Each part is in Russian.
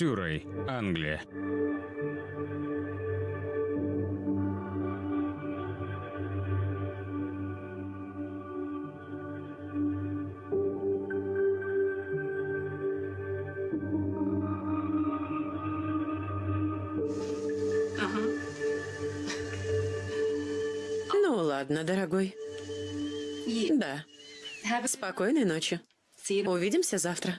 Сюррей, Англия. Ну ладно, дорогой. Да. Спокойной ночи. Увидимся завтра.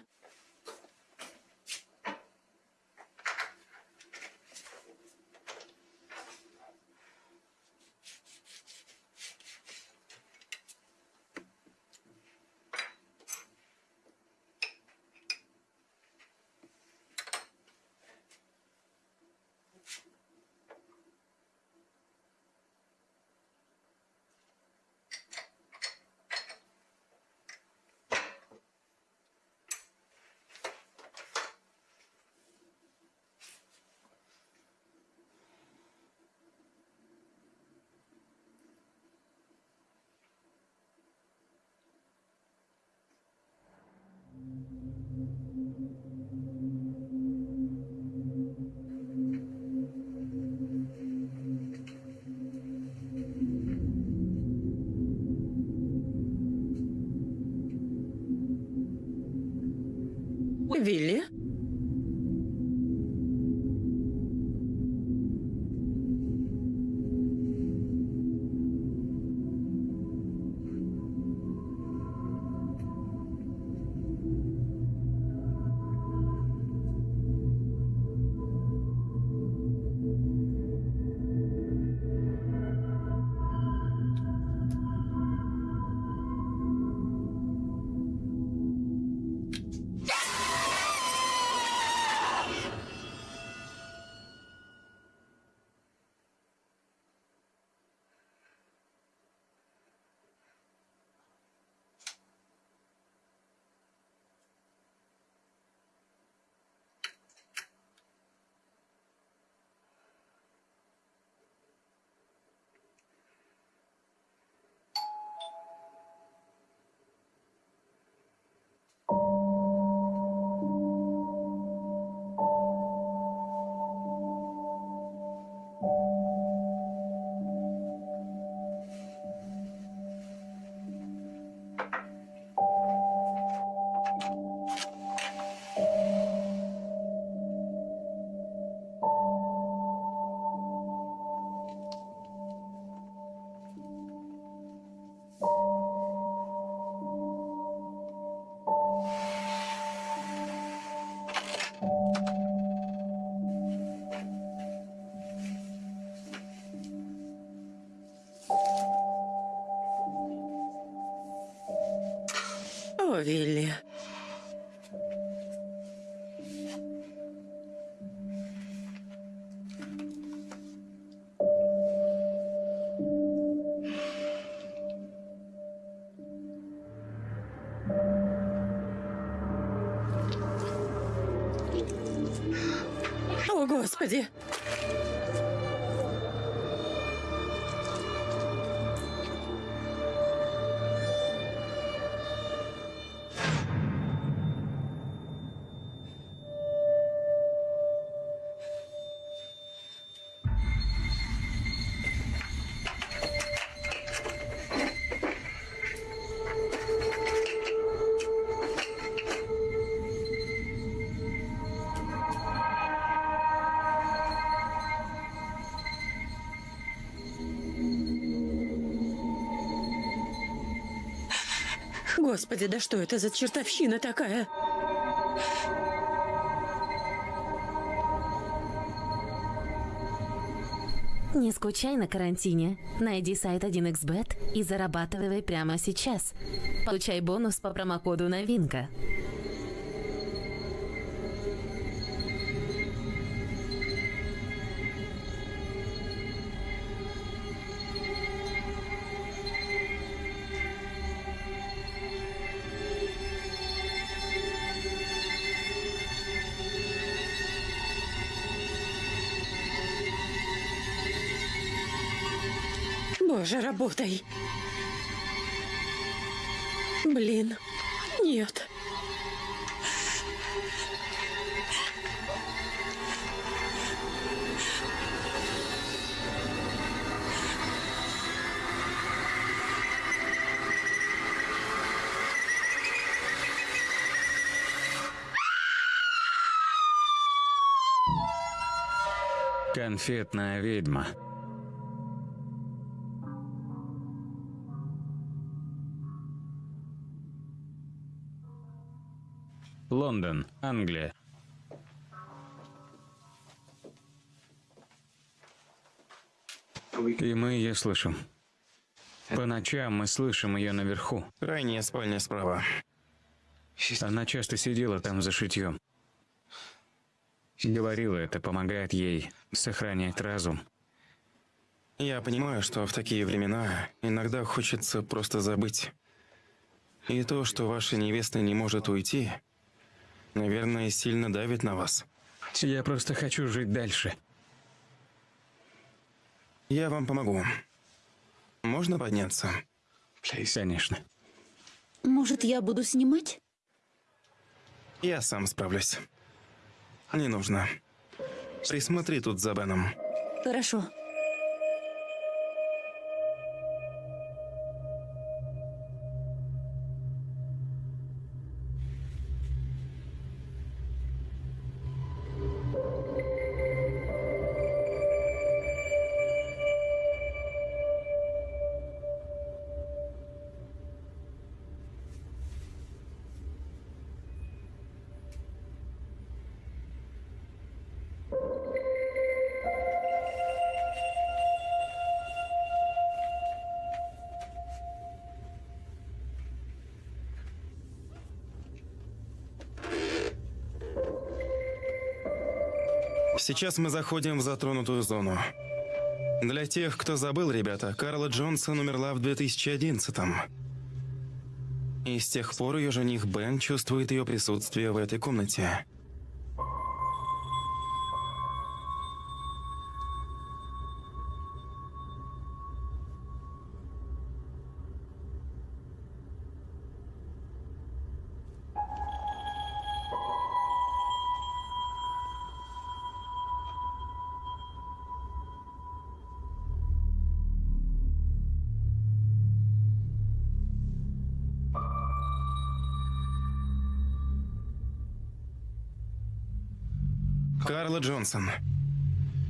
О, Господи, да что это за чертовщина такая? Не скучай на карантине. Найди сайт 1xbet и зарабатывай прямо сейчас. Получай бонус по промокоду «Новинка». же работай. Блин, нет. Конфетная ведьма. Лондон, Англия. И мы ее слышим. По ночам мы слышим ее наверху. Крайняя спальня справа. Она часто сидела там за шитьем. Говорила, это помогает ей сохранять разум. Я понимаю, что в такие времена иногда хочется просто забыть. И то, что ваша невеста не может уйти, наверное, сильно давит на вас. Я просто хочу жить дальше. Я вам помогу. Можно подняться? Конечно. Может, я буду снимать? Я сам справлюсь. Не нужно. Присмотри тут за Беном. Хорошо. Сейчас мы заходим в затронутую зону. Для тех, кто забыл, ребята, Карла Джонсон умерла в 2011-м. И с тех пор ее жених Бен чувствует ее присутствие в этой комнате. Джонсон,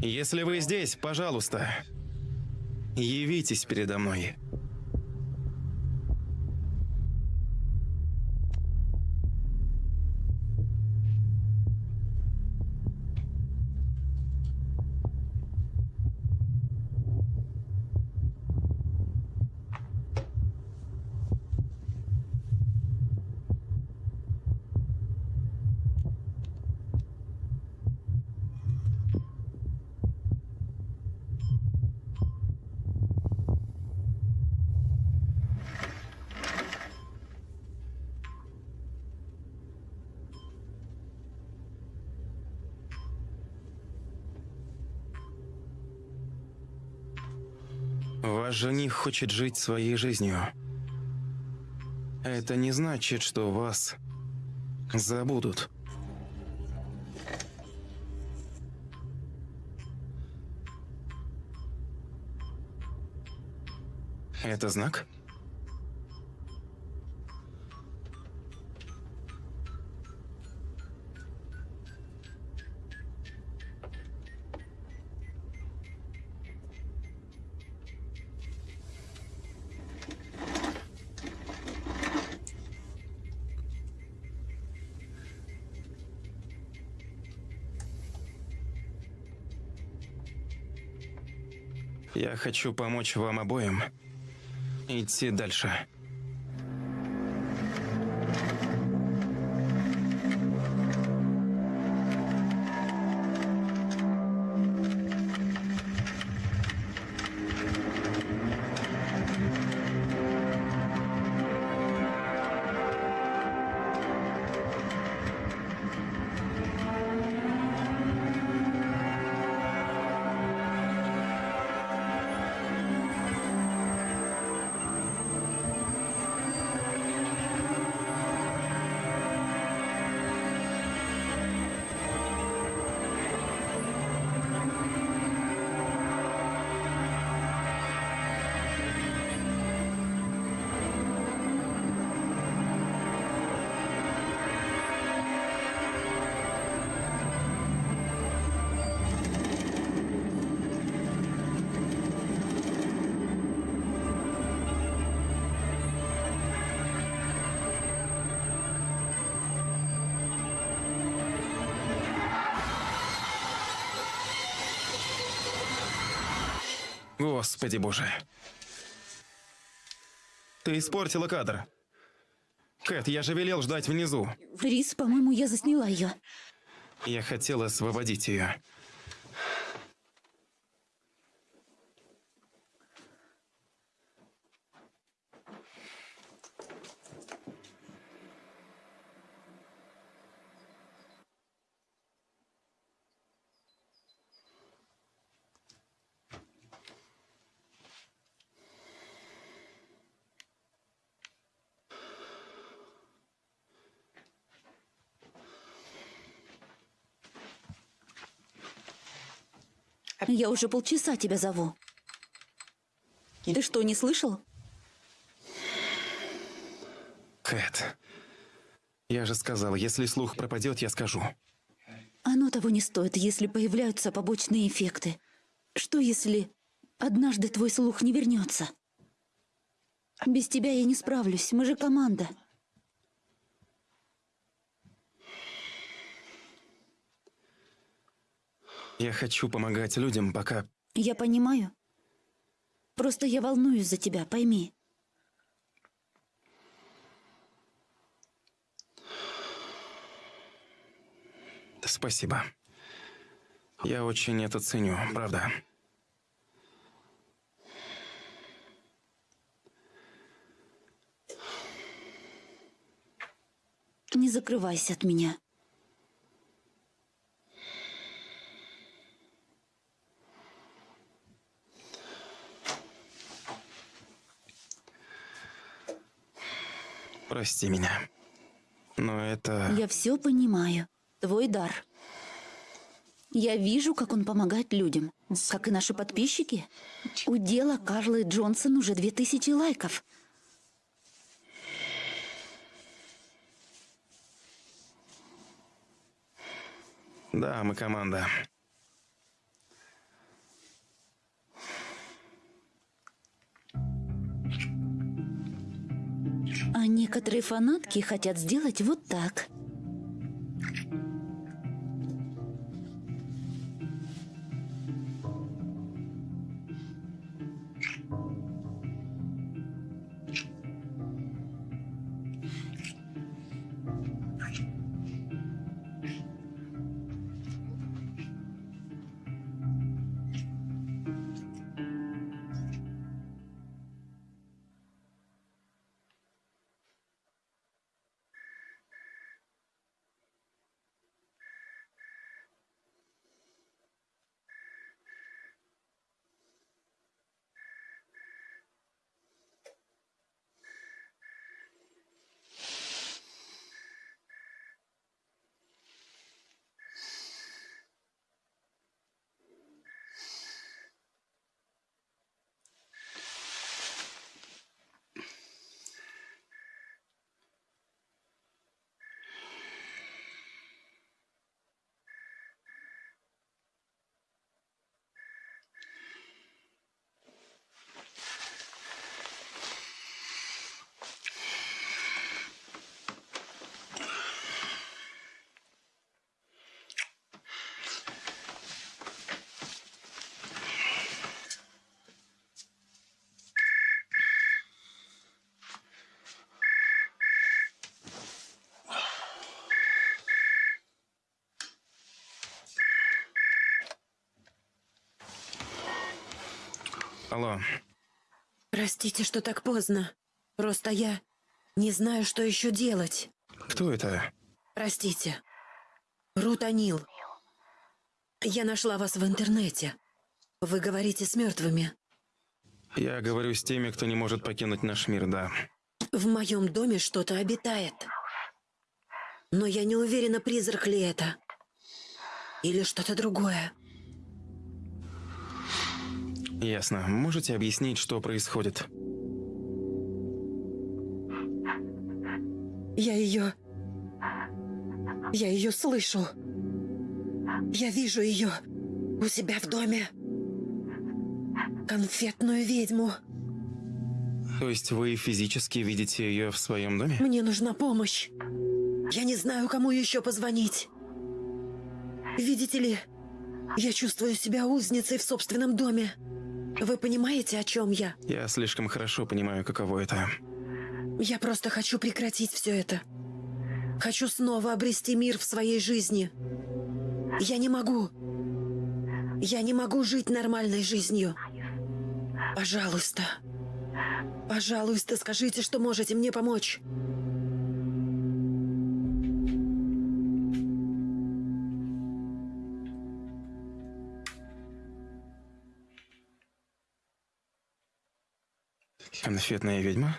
если вы здесь, пожалуйста, явитесь передо мной. Жених хочет жить своей жизнью. Это не значит, что вас забудут. Это знак? Я хочу помочь вам обоим идти дальше. Господи боже. Ты испортила кадр. Кэт, я же велел ждать внизу. Рис, по-моему, я засняла ее. Я хотел освободить ее. Я уже полчаса тебя зову. Ты что, не слышал? Кэт. Я же сказал, если слух пропадет, я скажу. Оно того не стоит, если появляются побочные эффекты. Что если однажды твой слух не вернется? Без тебя я не справлюсь, мы же команда. Я хочу помогать людям, пока... Я понимаю. Просто я волнуюсь за тебя, пойми. Спасибо. Я очень это ценю, правда. Не закрывайся от меня. Прости меня. Но это... Я все понимаю. Твой дар. Я вижу, как он помогает людям. Как и наши подписчики. У дела Карлы Джонсон уже две тысячи лайков. Да, мы команда. А некоторые фанатки хотят сделать вот так. Алло. Простите, что так поздно. Просто я не знаю, что еще делать. Кто это? Простите. Рут Анил. Я нашла вас в интернете. Вы говорите с мертвыми. Я говорю с теми, кто не может покинуть наш мир, да. В моем доме что-то обитает. Но я не уверена, призрак ли это. Или что-то другое. Ясно. Можете объяснить, что происходит? Я ее... Я ее слышу. Я вижу ее у себя в доме. Конфетную ведьму. То есть вы физически видите ее в своем доме? Мне нужна помощь. Я не знаю, кому еще позвонить. Видите ли, я чувствую себя узницей в собственном доме. Вы понимаете, о чем я? Я слишком хорошо понимаю, каково это. Я просто хочу прекратить все это. Хочу снова обрести мир в своей жизни. Я не могу. Я не могу жить нормальной жизнью. Пожалуйста. Пожалуйста, скажите, что можете мне помочь. Конфетная ведьма?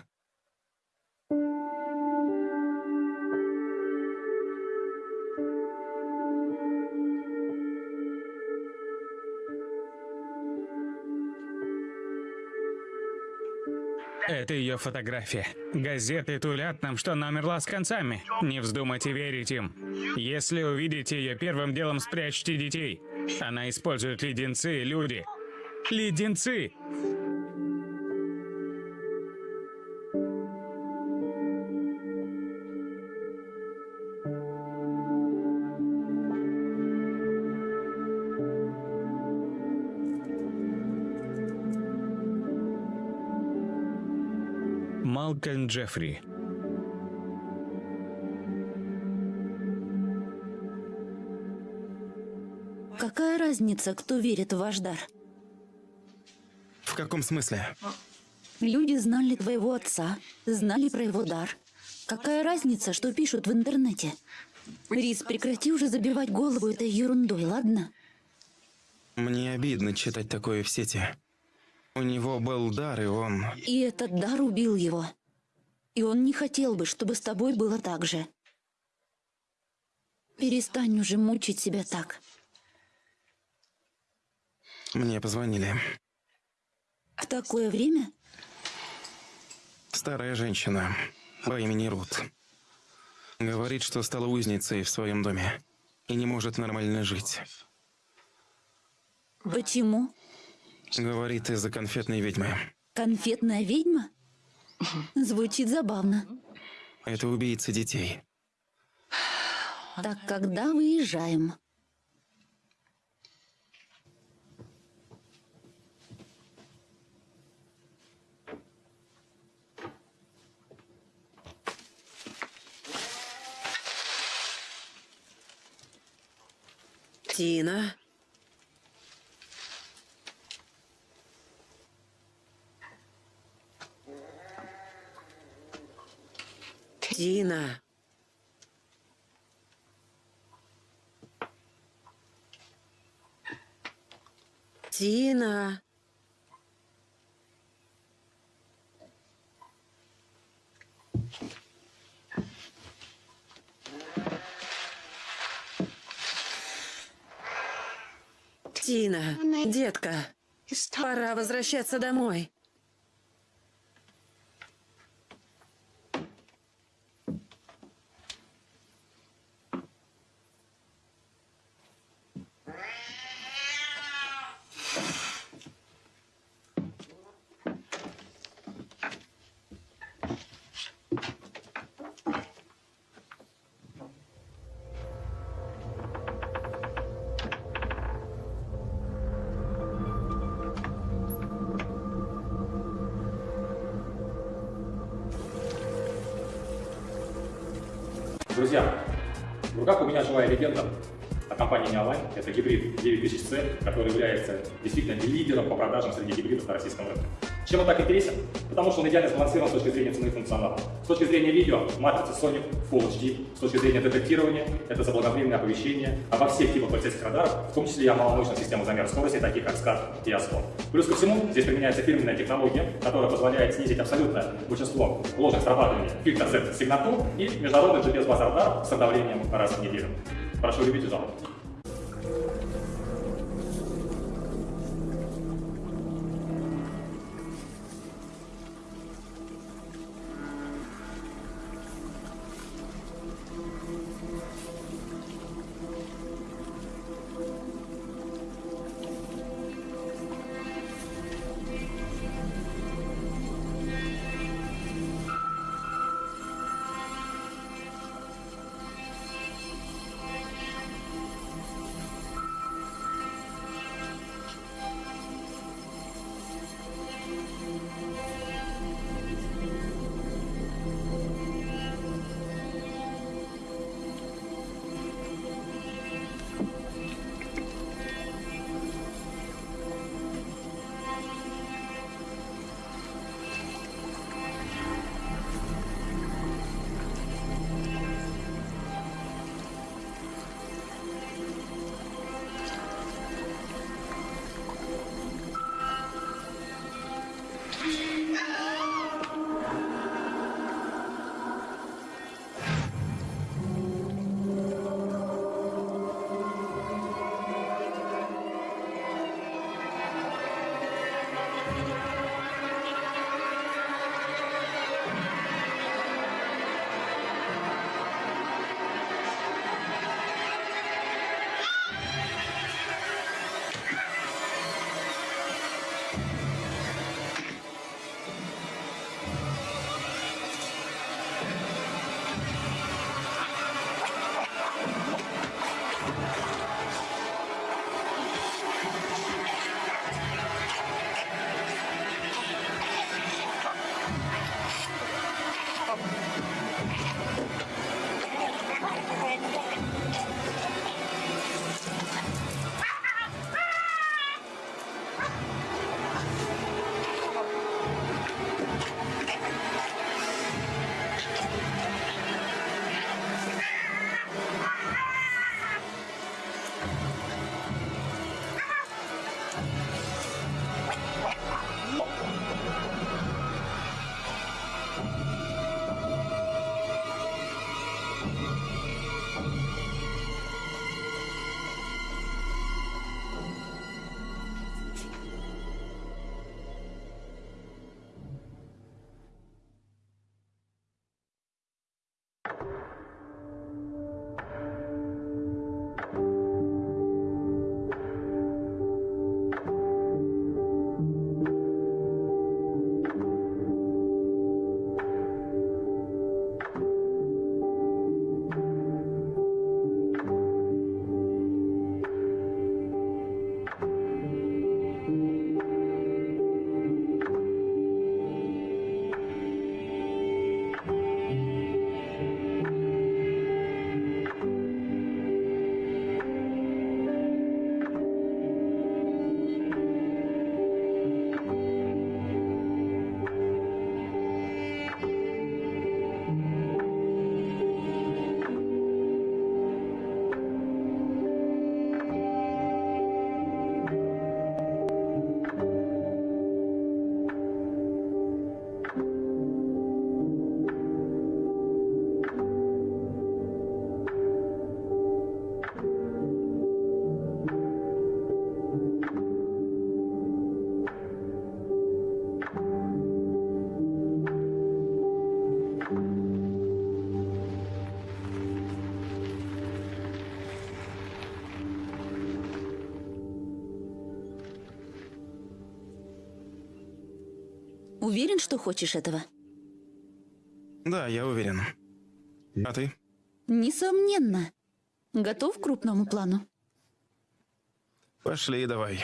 Это ее фотография. Газеты тулят нам, что она умерла с концами. Не вздумайте верить им. Если увидите ее, первым делом спрячьте детей. Она использует леденцы, люди. Леденцы! Малкольм Джеффри. Какая разница, кто верит в ваш дар? В каком смысле? Люди знали твоего отца, знали про его дар. Какая разница, что пишут в интернете? Рис, прекрати уже забивать голову этой ерундой, ладно? Мне обидно читать такое в сети. У него был дар, и он... И этот дар убил его. И он не хотел бы, чтобы с тобой было так же. Перестань уже мучить себя так. Мне позвонили. В такое время Старая женщина по имени Рут. Говорит, что стала узницей в своем доме и не может нормально жить. Почему? Говорит из-за конфетной ведьмы. Конфетная ведьма? Звучит забавно. Это убийца детей. Так когда выезжаем? Тина. Тина. Тина. Тина, детка, пора возвращаться домой. Меня живая легенда от компании Neoline. Это гибрид 9000C, который является действительно лидером по продажам среди гибридов на российском рынке. Чем он так интересен? Потому что он идеально сбалансирован с точки зрения цены и функционала. С точки зрения видео, матрица Sony Full HD. С точки зрения детектирования, это заблаговременное оповещение обо всех типах полицейских радаров, в том числе и о маломощных системах замера скорости, таких как SCAD и ASCO. Плюс ко всему, здесь применяется фирменная технология, которая позволяет снизить абсолютное большинство ложных срабатываний фильтра Z-сигнатур и международный GPS-база радар с обновлением раз в неделю. Прошу любить и жаловать. Уверен, что хочешь этого? Да, я уверен. А ты? Несомненно. Готов к крупному плану? Пошли, давай.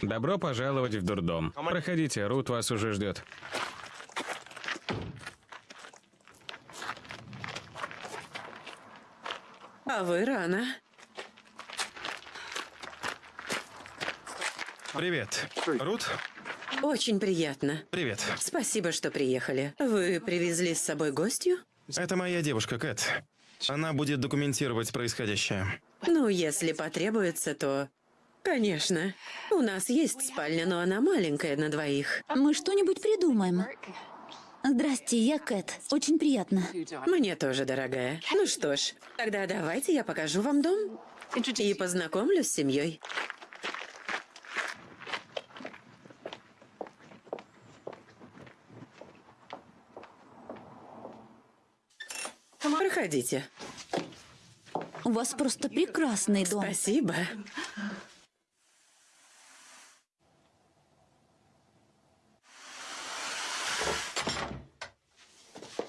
Добро пожаловать в дурдом. Проходите, Рут вас уже ждет. А вы рано. Привет. Рут? Очень приятно. Привет. Спасибо, что приехали. Вы привезли с собой гостью? Это моя девушка Кэт. Она будет документировать происходящее. Ну, если потребуется, то... Конечно. У нас есть спальня, но она маленькая на двоих. Мы что-нибудь придумаем. Здрасте, я Кэт. Очень приятно. Мне тоже, дорогая. Ну что ж, тогда давайте я покажу вам дом и познакомлю с семьей. Проходите. У вас просто прекрасный дом. Спасибо.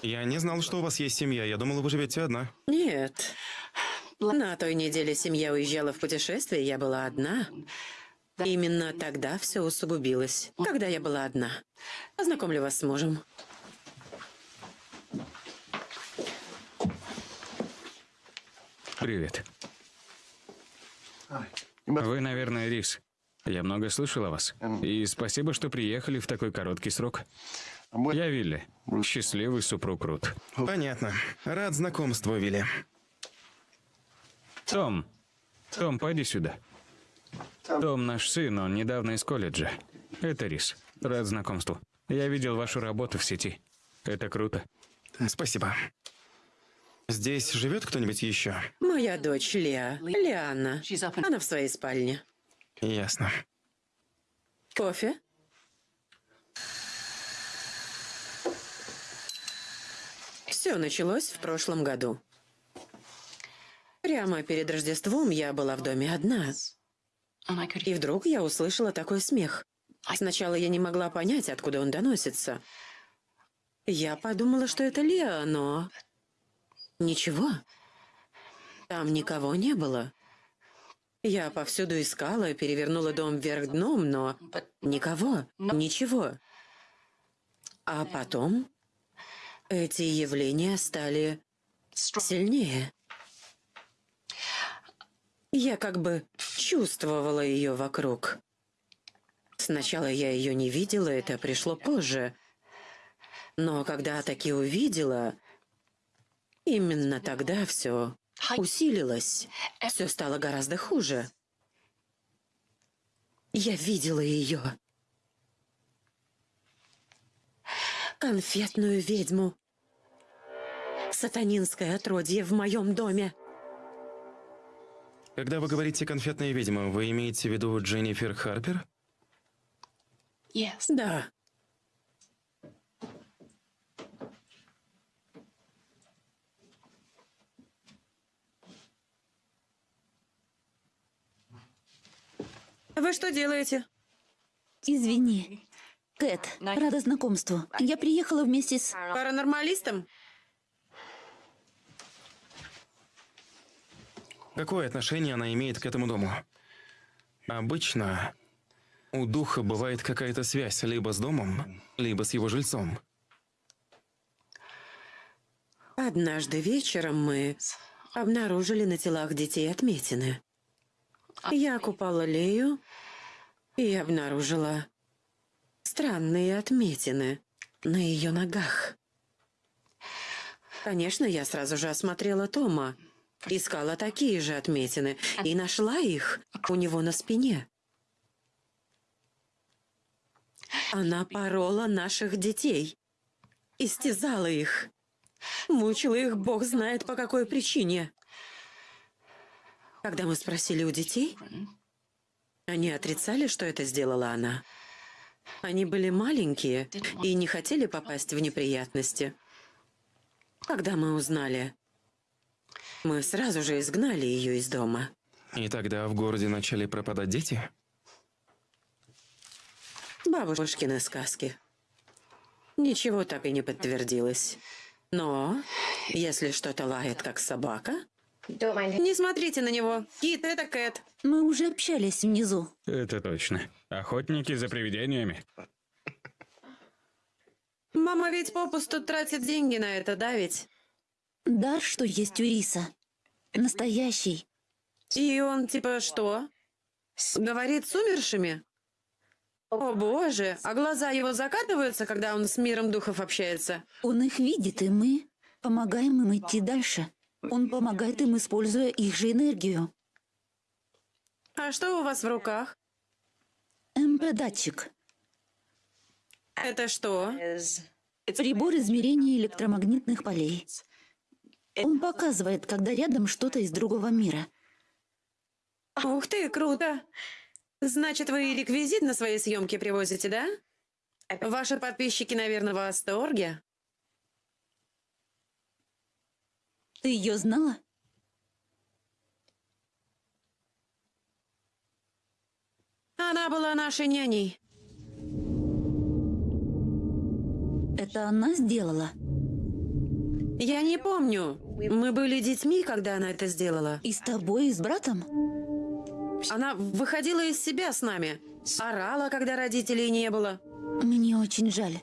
Я не знал, что у вас есть семья. Я думал, вы живете одна. Нет. На той неделе семья уезжала в путешествие, я была одна. Именно тогда все усугубилось, когда я была одна. Познакомлю вас с мужем. Привет. Вы, наверное, Рис. Я много слышал о вас. И спасибо, что приехали в такой короткий срок. Я Вилли. Счастливый супруг Рут. Понятно. Рад знакомству, Вилли. Том. Том, пойди сюда. Том наш сын, он недавно из колледжа. Это Рис. Рад знакомству. Я видел вашу работу в сети. Это круто. Спасибо. Здесь живет кто-нибудь еще? Моя дочь Леа. Лианна. Она в своей спальне. Ясно. Кофе? Все началось в прошлом году. Прямо перед Рождеством я была в доме одна. И вдруг я услышала такой смех. Сначала я не могла понять, откуда он доносится. Я подумала, что это Леа, но... Ничего. Там никого не было. Я повсюду искала, перевернула дом вверх дном, но никого, ничего. А потом эти явления стали сильнее. Я как бы чувствовала ее вокруг. Сначала я ее не видела, это пришло позже. Но когда таки увидела, именно тогда все усилилось. Все стало гораздо хуже. Я видела ее. Конфетную ведьму. Сатанинское отродье в моем доме. Когда вы говорите «конфетная ведьма», вы имеете в виду Дженнифер Харпер? Да. Вы что делаете? Извини. Кэт, рада знакомству. Я приехала вместе с... Паранормалистом? Какое отношение она имеет к этому дому? Обычно у духа бывает какая-то связь либо с домом, либо с его жильцом. Однажды вечером мы обнаружили на телах детей отметины. Я купала Лею и обнаружила странные отметины на ее ногах. Конечно, я сразу же осмотрела Тома, искала такие же отметины и нашла их у него на спине. Она порола наших детей, истязала их, мучила их бог знает по какой причине. Когда мы спросили у детей, они отрицали, что это сделала она. Они были маленькие и не хотели попасть в неприятности. Когда мы узнали, Мы сразу же изгнали ее из дома. И тогда в городе начали пропадать дети? Бабушкины сказки. Ничего так и не подтвердилось. Но, если что-то лает, как собака, не смотрите на него. Кит, это Кэт. Мы уже общались внизу. Это точно. Охотники за привидениями. Мама ведь попусту тратит деньги на это, да ведь? Дар, что есть у Риса. Настоящий. И он типа что? Говорит с умершими? О боже, а глаза его закатываются, когда он с миром духов общается? Он их видит, и мы помогаем им идти дальше. Он помогает им, используя их же энергию. А что у вас в руках? МП-датчик. Это что? Прибор измерения электромагнитных полей. Он показывает, когда рядом что-то из другого мира. Ух ты, круто! Значит, вы реквизит на свои съемки привозите, да? Ваши подписчики, наверное, в восторге. Ты ее знала? Она была нашей няней. Это она сделала? Я не помню. Мы были детьми, когда она это сделала. И с тобой, и с братом? Она выходила из себя с нами. Орала, когда родителей не было. Мне очень жаль.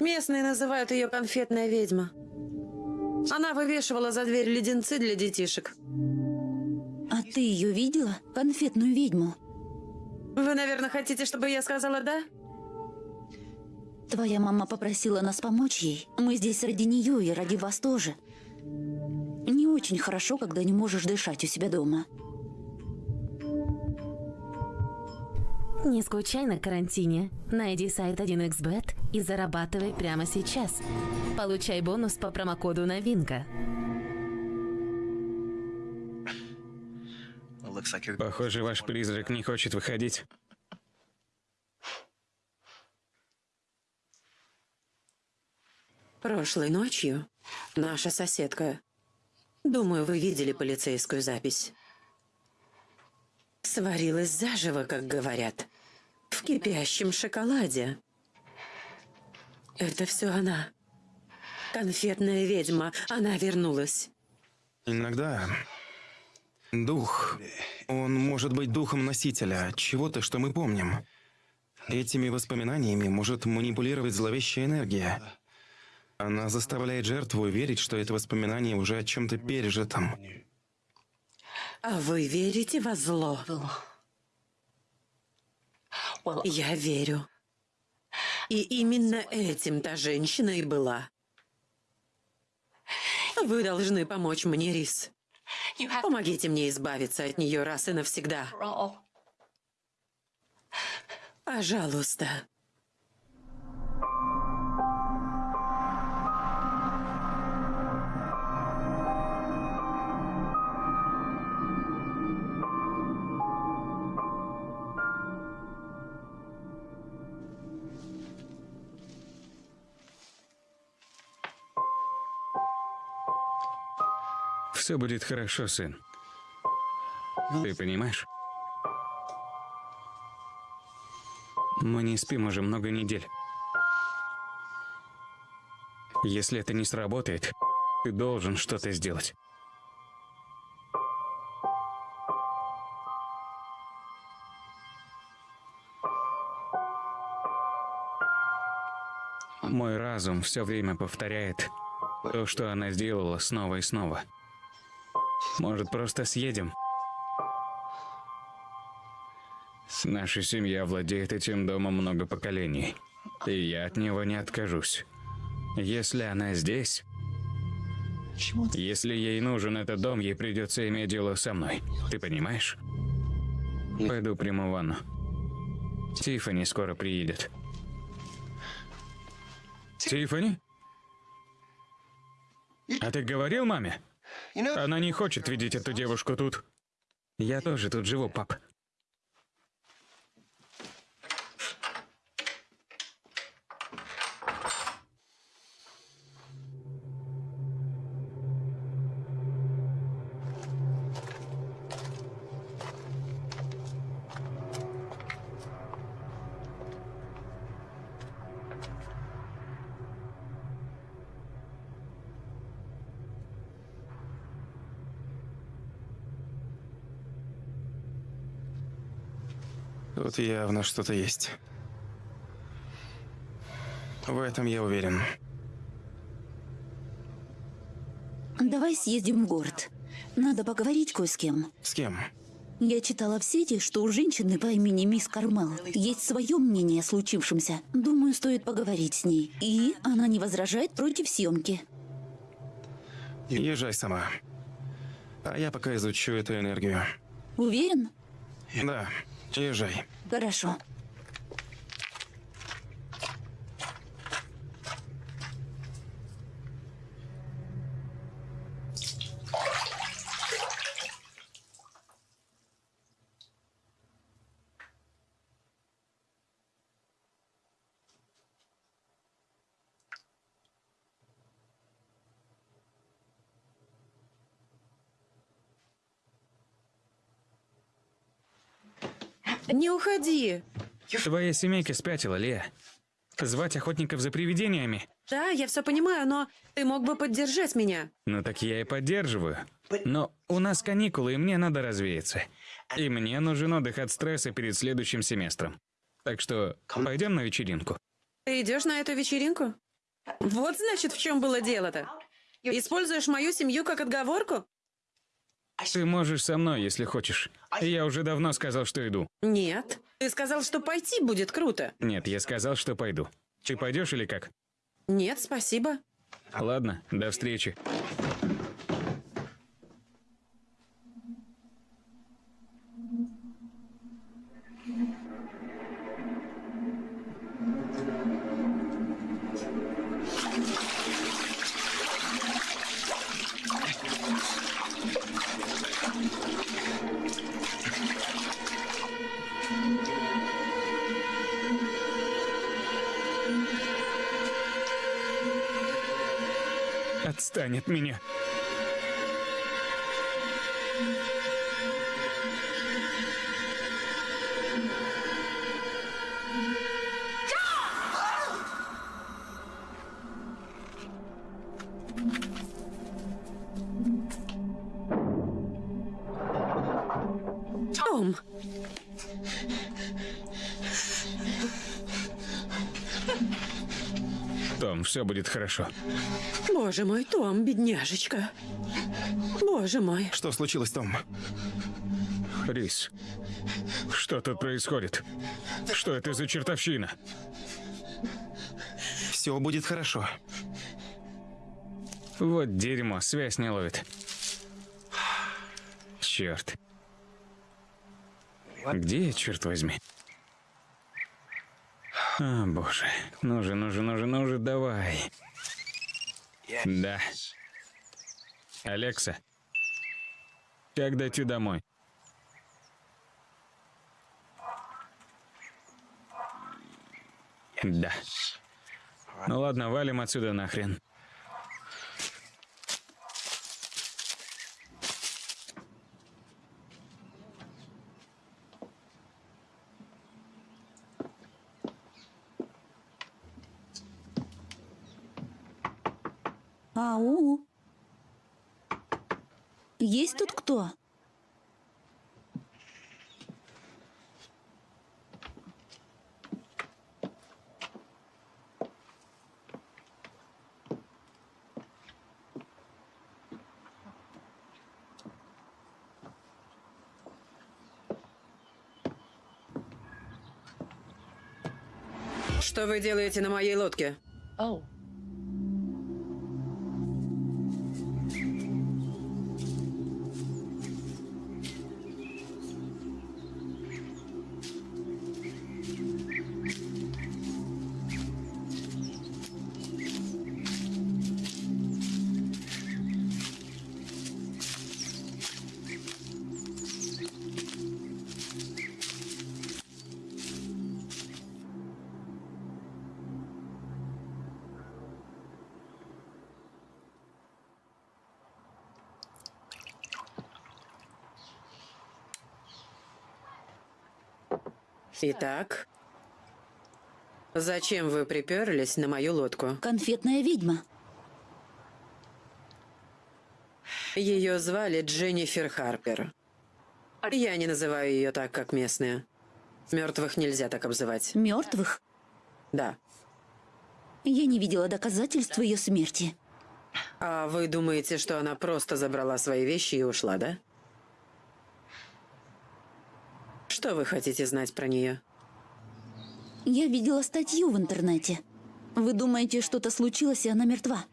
Местные называют ее конфетная ведьма. Она вывешивала за дверь леденцы для детишек. А ты ее видела? Конфетную ведьму? Вы, наверное, хотите, чтобы я сказала «да»? Твоя мама попросила нас помочь ей. Мы здесь ради нее и ради вас тоже. Не очень хорошо, когда не можешь дышать у себя дома. Не скучай на карантине. Найди сайт 1xbet и зарабатывай прямо сейчас. Получай бонус по промокоду «Новинка». Похоже, ваш призрак не хочет выходить. Прошлой ночью наша соседка, думаю, вы видели полицейскую запись, сварилась заживо, как говорят, в кипящем шоколаде. Это все она. Конфетная ведьма, она вернулась. Иногда дух, он может быть духом носителя чего-то, что мы помним. Этими воспоминаниями может манипулировать зловещая энергия. Она заставляет жертву верить, что это воспоминание уже о чем-то пережитом. А вы верите во зло? Я верю. И именно этим та женщина и была. Вы должны помочь мне, Рис. Помогите мне избавиться от нее раз и навсегда. Пожалуйста. Все будет хорошо, сын. Ты понимаешь? Мы не спим уже много недель. Если это не сработает, ты должен что-то сделать. Мой разум все время повторяет то, что она сделала снова и снова. Может, просто съедем? Наша семья владеет этим домом много поколений, и я от него не откажусь. Если она здесь, если ей нужен этот дом, ей придется иметь дело со мной. Ты понимаешь? Пойду приму ванну. Тиффани скоро приедет. Тиффани? А ты говорил маме? Она не хочет видеть эту девушку тут. Я тоже тут живу, пап. Тут явно что-то есть. В этом я уверен. Давай съездим в город. Надо поговорить кое с кем. С кем? Я читала в сети, что у женщины по имени мисс Кармел есть свое мнение о случившемся. Думаю, стоит поговорить с ней. И она не возражает против съемки. Езжай сама. А я пока изучу эту энергию. Уверен? Да, езжай. Хорошо. Не уходи. Твоя семейка спятила, Лея. Звать охотников за привидениями? Да, я все понимаю, но ты мог бы поддержать меня. Ну так я и поддерживаю. Но у нас каникулы, и мне надо развеяться. И мне нужен отдых от стресса перед следующим семестром. Так что пойдем на вечеринку. Ты идешь на эту вечеринку? Вот значит, в чем было дело-то. Используешь мою семью как отговорку? Ты можешь со мной, если хочешь. Я уже давно сказал, что иду. Нет. Ты сказал, что пойти будет круто. Нет, я сказал, что пойду. Ты пойдешь или как? Нет, спасибо. Ладно, до встречи. Отстань от меня. Все будет хорошо. боже мой, Том, бедняжечка. Боже мой. Что случилось, Том? Рис, что тут происходит? Что это за чертовщина? Все будет хорошо. Вот дерьмо, связь не ловит. Черт. Где я, черт возьми? А, боже. Ну же, ну же, ну же, ну же, давай. Да. Алекса. Как дойти домой? Да. Ну ладно, валим отсюда нахрен. Ау. Есть тут кто? Что вы делаете на моей лодке? Итак, зачем вы приперлись на мою лодку? Конфетная ведьма. Ее звали Дженнифер Харпер. Я не называю ее так, как местные. Мертвых нельзя так обзывать. Мертвых? Да. Я не видела доказательств ее смерти. А вы думаете, что она просто забрала свои вещи и ушла, да? Что вы хотите знать про нее? Я видела статью в интернете. Вы думаете, что-то случилось, и она мертва?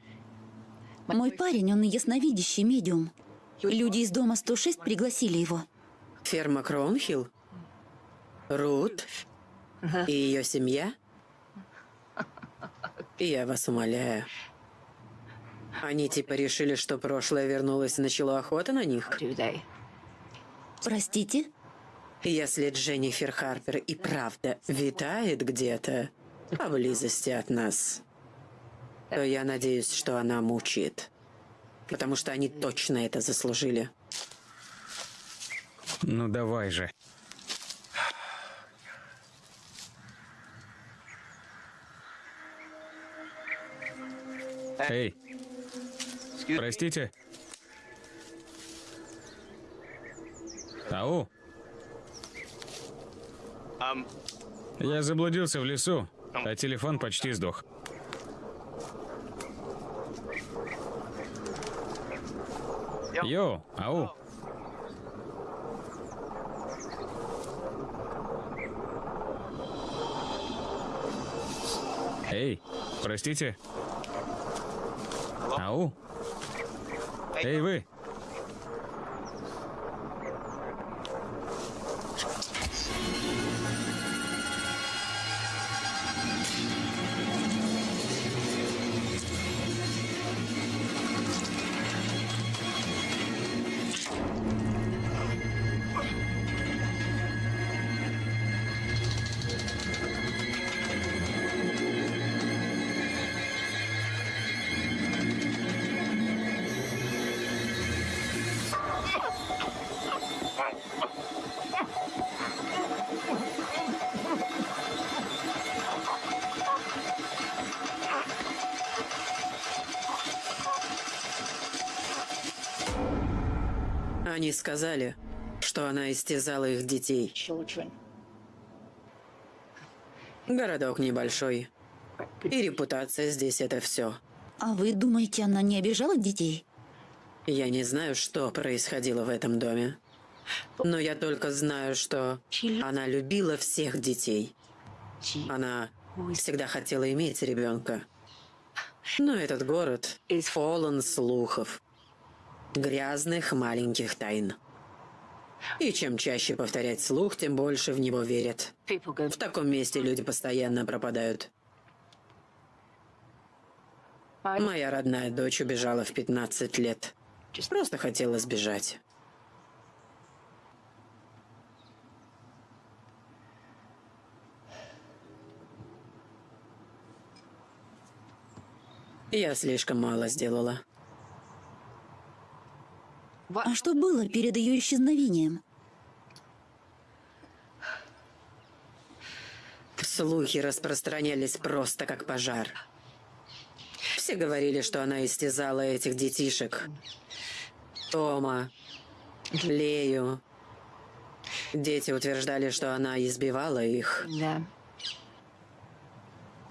Мой парень, он ясновидящий медиум. Люди из дома 106 пригласили его. Ферма Кроунхилл? Рут? И ее семья? Я вас умоляю. Они типа решили, что прошлое вернулось и начало охота на них? Простите? Если Дженнифер Харпер и правда витает где-то поблизости от нас, то я надеюсь, что она мучает. Потому что они точно это заслужили. Ну давай же. Эй, простите. Ау. Я заблудился в лесу, а телефон почти сдох. Йоу, ау. Эй, простите. Ау. Эй, вы. Они сказали, что она истязала их детей. Городок небольшой. И репутация здесь это все. А вы думаете, она не обижала детей? Я не знаю, что происходило в этом доме. Но я только знаю, что она любила всех детей. Она всегда хотела иметь ребенка. Но этот город полон слухов. Грязных маленьких тайн. И чем чаще повторять слух, тем больше в него верят. В таком месте люди постоянно пропадают. Моя родная дочь убежала в 15 лет. Просто хотела сбежать. Я слишком мало сделала. А что было перед ее исчезновением? Слухи распространялись просто как пожар. Все говорили, что она истязала этих детишек. Тома, Лею. Дети утверждали, что она избивала их.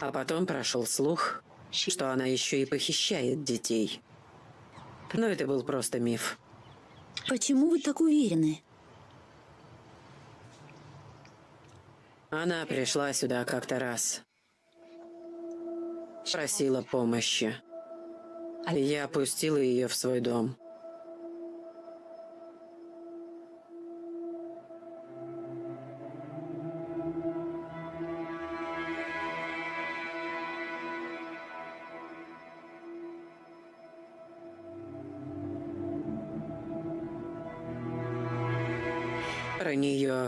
А потом прошел слух, что она еще и похищает детей. Но это был просто миф. Почему вы так уверены? Она пришла сюда как-то раз. Просила помощи. Я опустила ее в свой дом.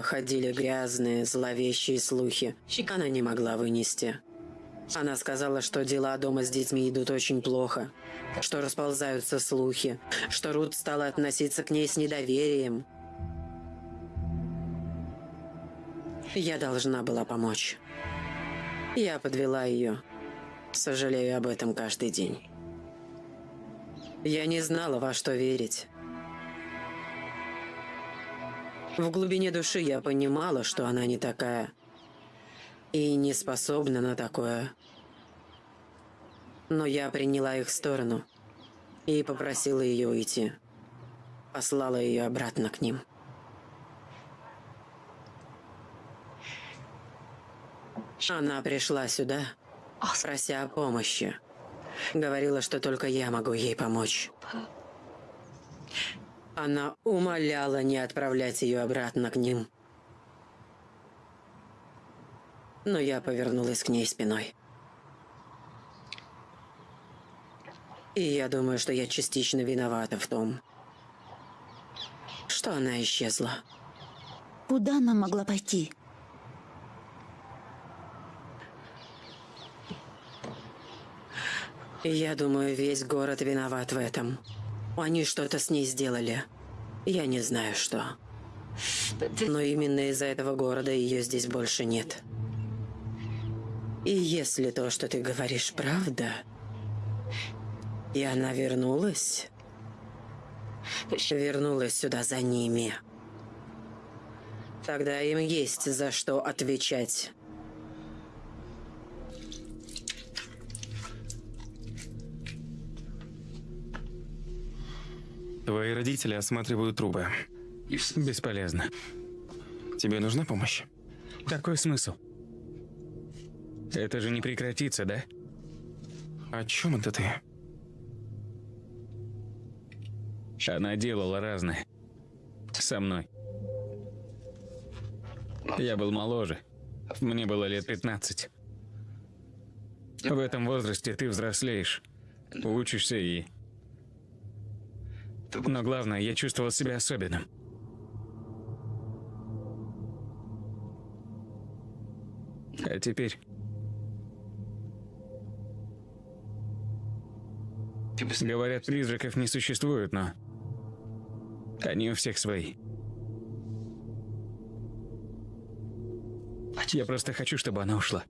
Ходили грязные, зловещие слухи. Она не могла вынести. Она сказала, что дела дома с детьми идут очень плохо, что расползаются слухи, что Рут стала относиться к ней с недоверием. Я должна была помочь. Я подвела ее. Сожалею об этом каждый день. Я не знала, во что верить. В глубине души я понимала, что она не такая. И не способна на такое. Но я приняла их сторону и попросила ее уйти. Послала ее обратно к ним. Она пришла сюда, прося о помощи. Говорила, что только я могу ей помочь. Она умоляла не отправлять ее обратно к ним. Но я повернулась к ней спиной. И я думаю, что я частично виновата в том, что она исчезла. Куда она могла пойти? Я думаю, весь город виноват в этом. Они что-то с ней сделали. Я не знаю, что. Но именно из-за этого города ее здесь больше нет. И если то, что ты говоришь, правда, и она вернулась, вернулась сюда за ними, тогда им есть за что отвечать. Твои родители осматривают трубы. Бесполезно. Тебе нужна помощь? Какой смысл? Это же не прекратится, да? О чем это ты? Она делала разное. Со мной. Я был моложе. Мне было лет 15. В этом возрасте ты взрослеешь, учишься и... Но главное, я чувствовал себя особенным. А теперь... Говорят, призраков не существует, но... Они у всех свои. Я просто хочу, чтобы она ушла.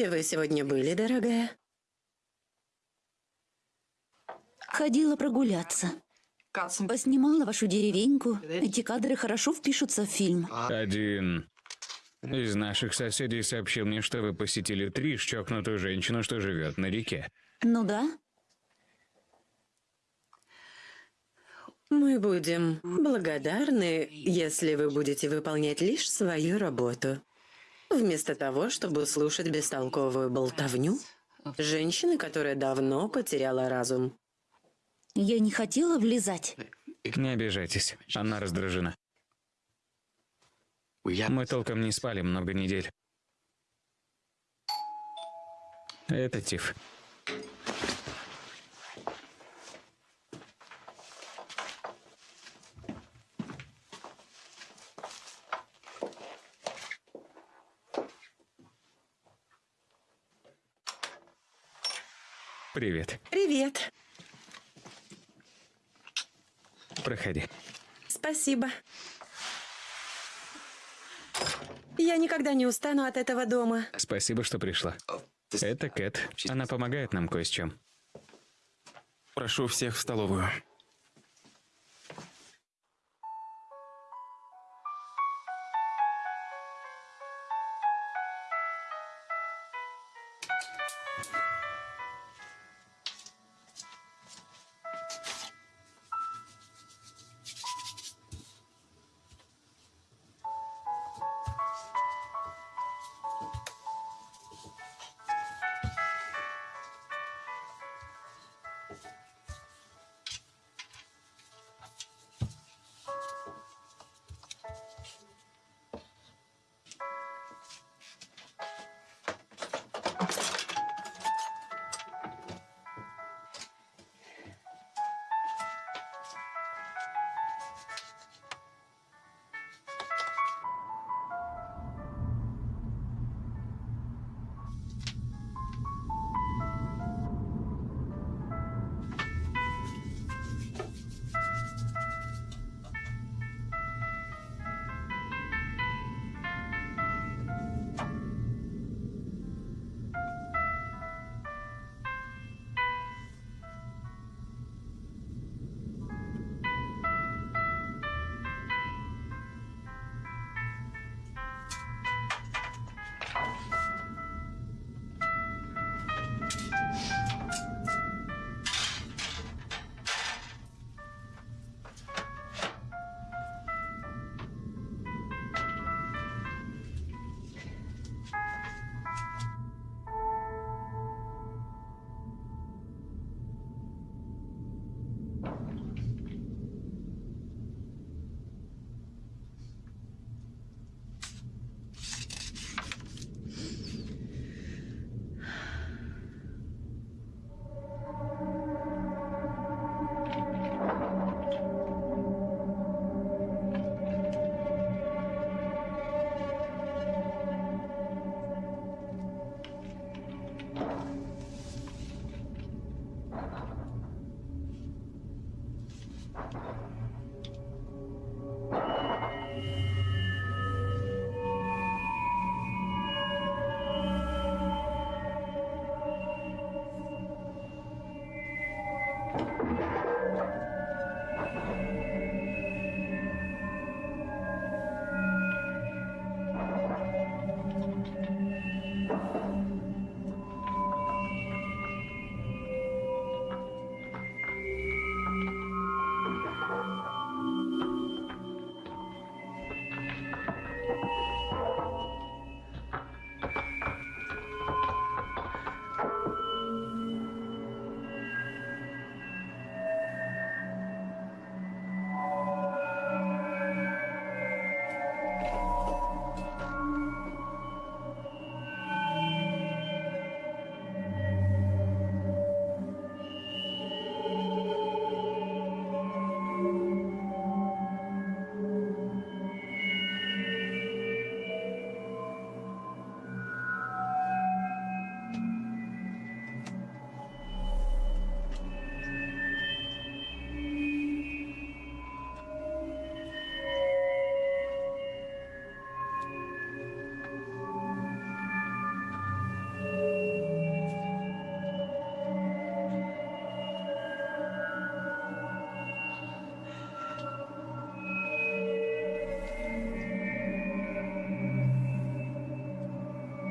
Где вы сегодня были, дорогая? Ходила прогуляться. Поснимала вашу деревеньку. Эти кадры хорошо впишутся в фильм. Один из наших соседей сообщил мне, что вы посетили Триш, чокнутую женщину, что живет на реке. Ну да. Мы будем благодарны, если вы будете выполнять лишь свою работу. Вместо того, чтобы слушать бестолковую болтовню женщины, которая давно потеряла разум. Я не хотела влезать. Не обижайтесь, она раздражена. Мы толком не спали много недель. Это Тиф. Привет. Привет. Проходи. Спасибо. Я никогда не устану от этого дома. Спасибо, что пришла. Это Кэт. Она помогает нам кое с чем. Прошу всех в столовую.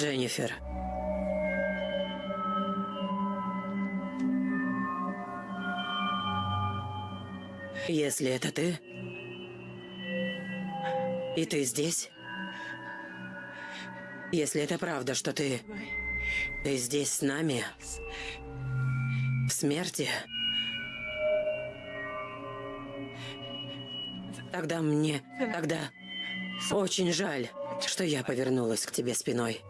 Дженнифер. Если это ты, и ты здесь, если это правда, что ты, ты здесь с нами, в смерти, тогда мне, тогда очень жаль, что я повернулась к тебе спиной.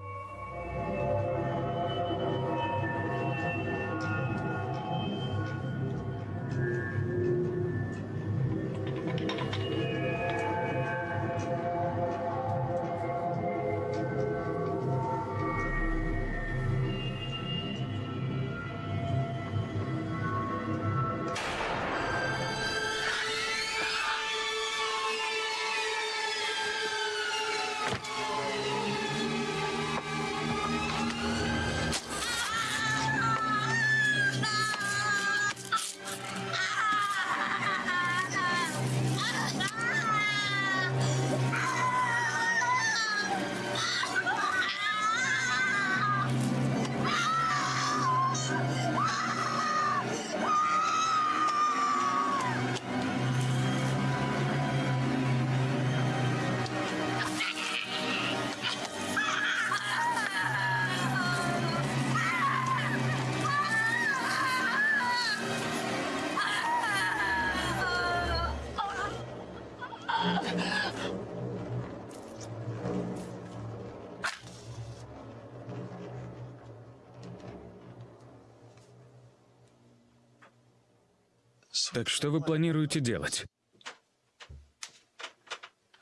Что вы планируете делать?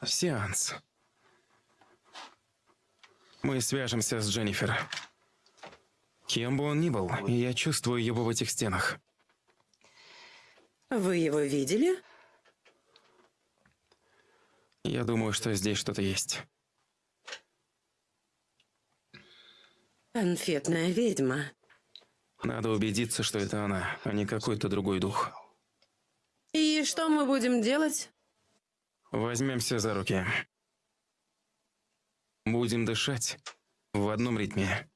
Сеанс. Мы свяжемся с Дженнифер. Кем бы он ни был, я чувствую его в этих стенах. Вы его видели? Я думаю, что здесь что-то есть. Конфетная ведьма. Надо убедиться, что это она, а не какой-то другой дух. Что мы будем делать? Возьмемся за руки. Будем дышать в одном ритме.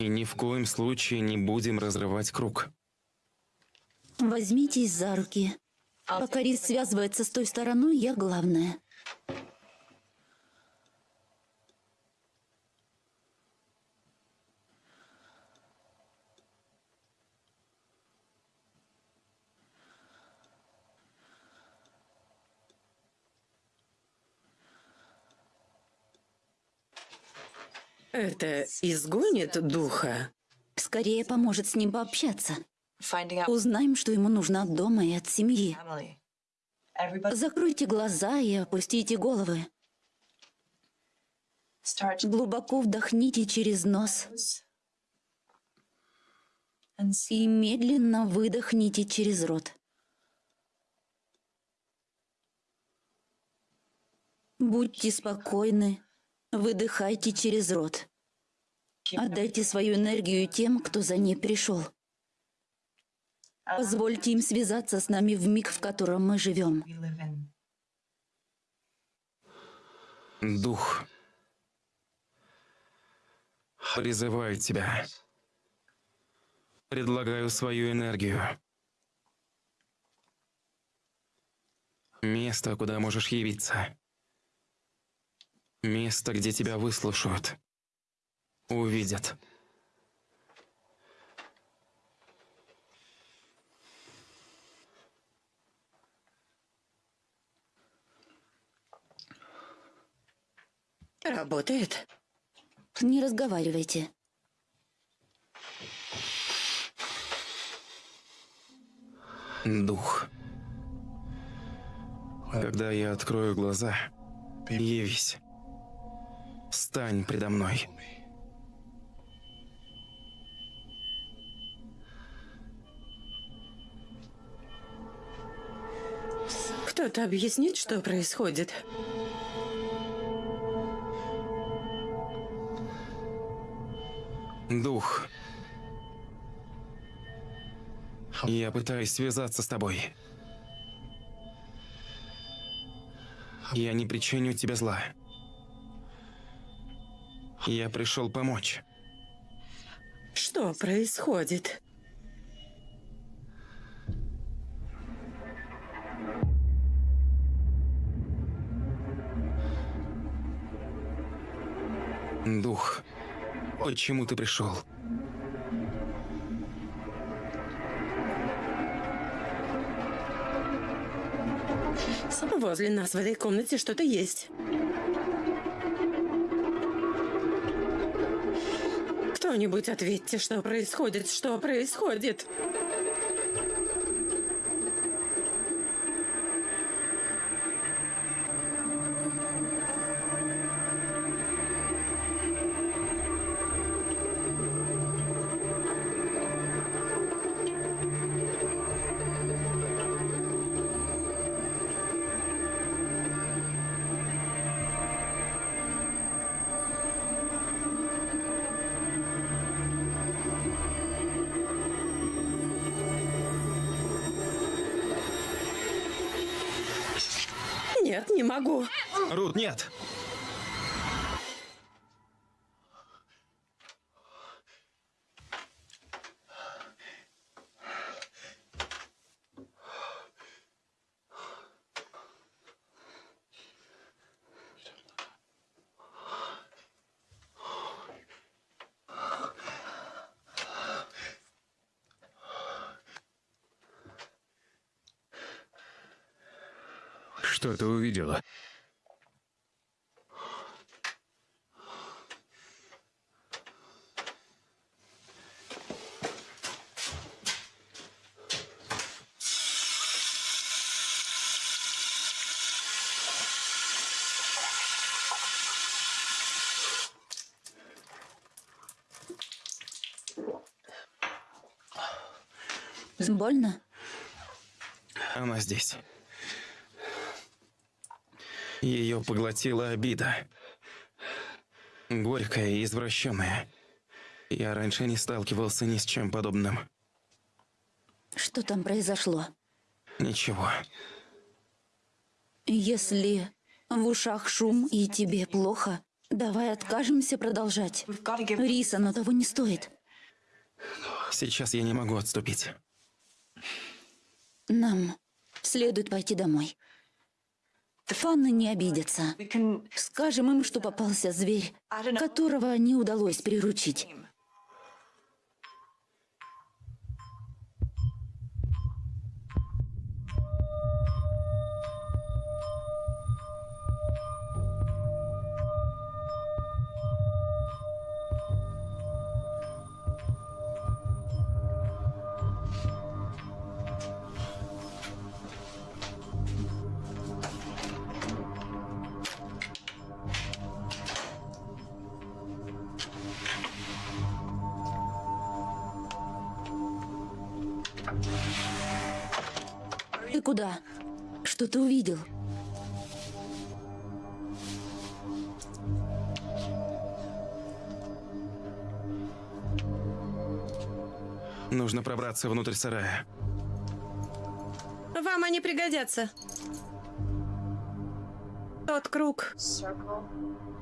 И ни в коем случае не будем разрывать круг. Возьмитесь за руки. Пока Рис связывается с той стороной, я главная. Это изгонит духа? Скорее поможет с ним пообщаться. Узнаем, что ему нужно от дома и от семьи. Закройте глаза и опустите головы. Глубоко вдохните через нос. И медленно выдохните через рот. Будьте спокойны, Выдыхайте через рот. Отдайте свою энергию тем, кто за ней пришел. Позвольте им связаться с нами в миг, в котором мы живем. Дух. Призываю тебя. Предлагаю свою энергию. Место, куда можешь явиться. Место, где тебя выслушают. Увидят. Работает. Не разговаривайте. Дух. Когда я открою глаза, явись. Стань предо мной. Кто-то объяснит, что происходит? Дух. Я пытаюсь связаться с тобой. Я не причиню тебе зла. Я пришел помочь. Что происходит? Дух. Почему ты пришел? Возле нас в этой комнате что-то есть. Кто-нибудь ответьте, что происходит, что происходит? Могу. Рут, нет! Что ты увидела? Больно? Она здесь. Ее поглотила обида. Горькая и извращенная. Я раньше не сталкивался ни с чем подобным. Что там произошло? Ничего. Если в ушах шум и тебе плохо, давай откажемся продолжать. We've got to give Рис, оно того не стоит. Сейчас я не могу отступить. Нам следует пойти домой. Фанны не обидятся. Скажем им, что попался зверь, которого не удалось приручить. что-то увидел. Нужно пробраться внутрь сарая. Вам они пригодятся. Тот круг.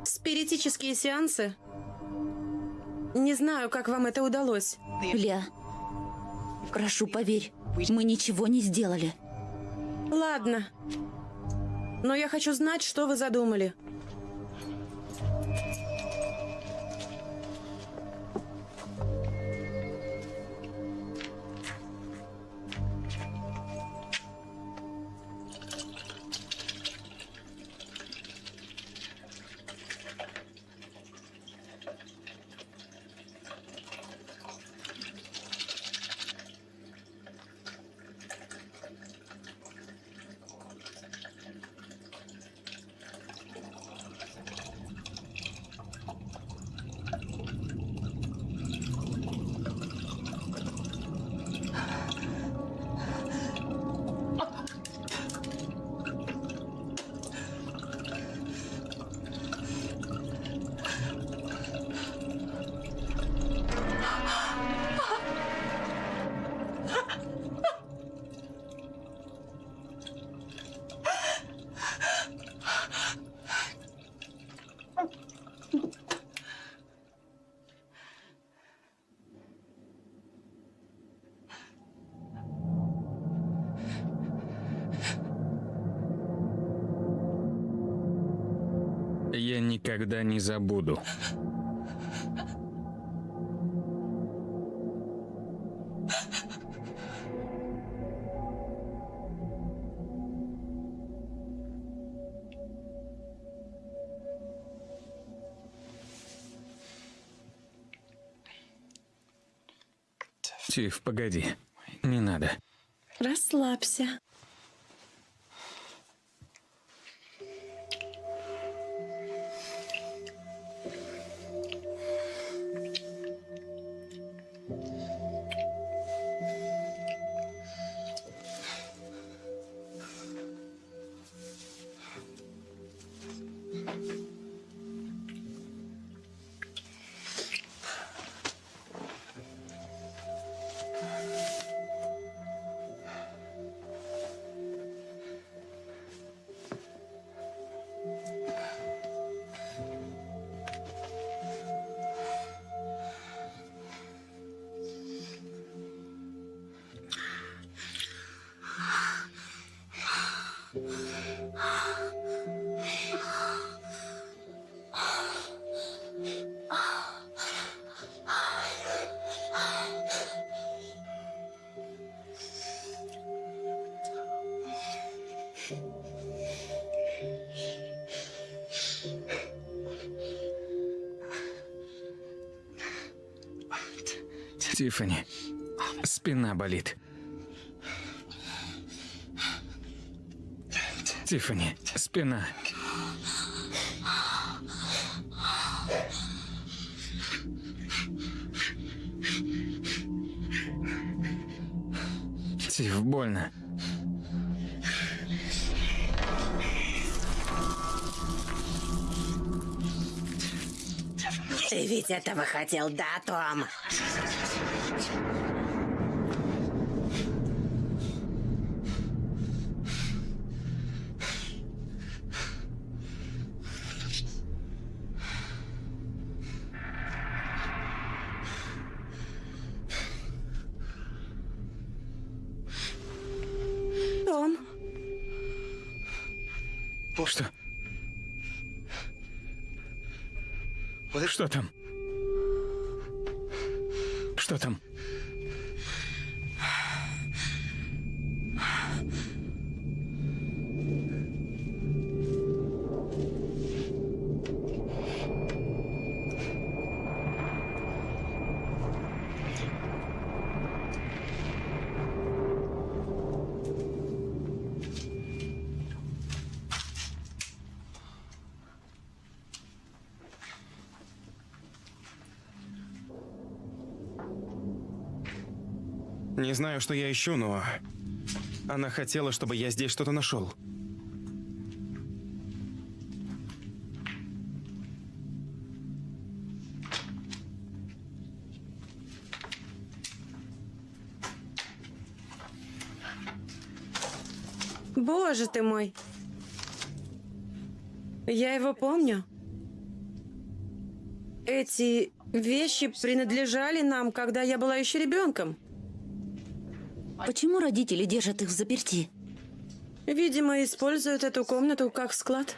Спиритические сеансы. Не знаю, как вам это удалось. Ля, прошу, поверь, мы ничего не сделали. Ладно. Но я хочу знать, что вы задумали. Забуду. Тиф, погоди. Тиффани, спина болит. Тиффани, спина. Тиф, больно. Ты ведь этого хотел, да, Том? знаю, что я ищу, но... Она хотела, чтобы я здесь что-то нашел. Боже ты мой! Я его помню. Эти вещи принадлежали нам, когда я была еще ребенком. Почему родители держат их в заперти? Видимо, используют эту комнату как склад.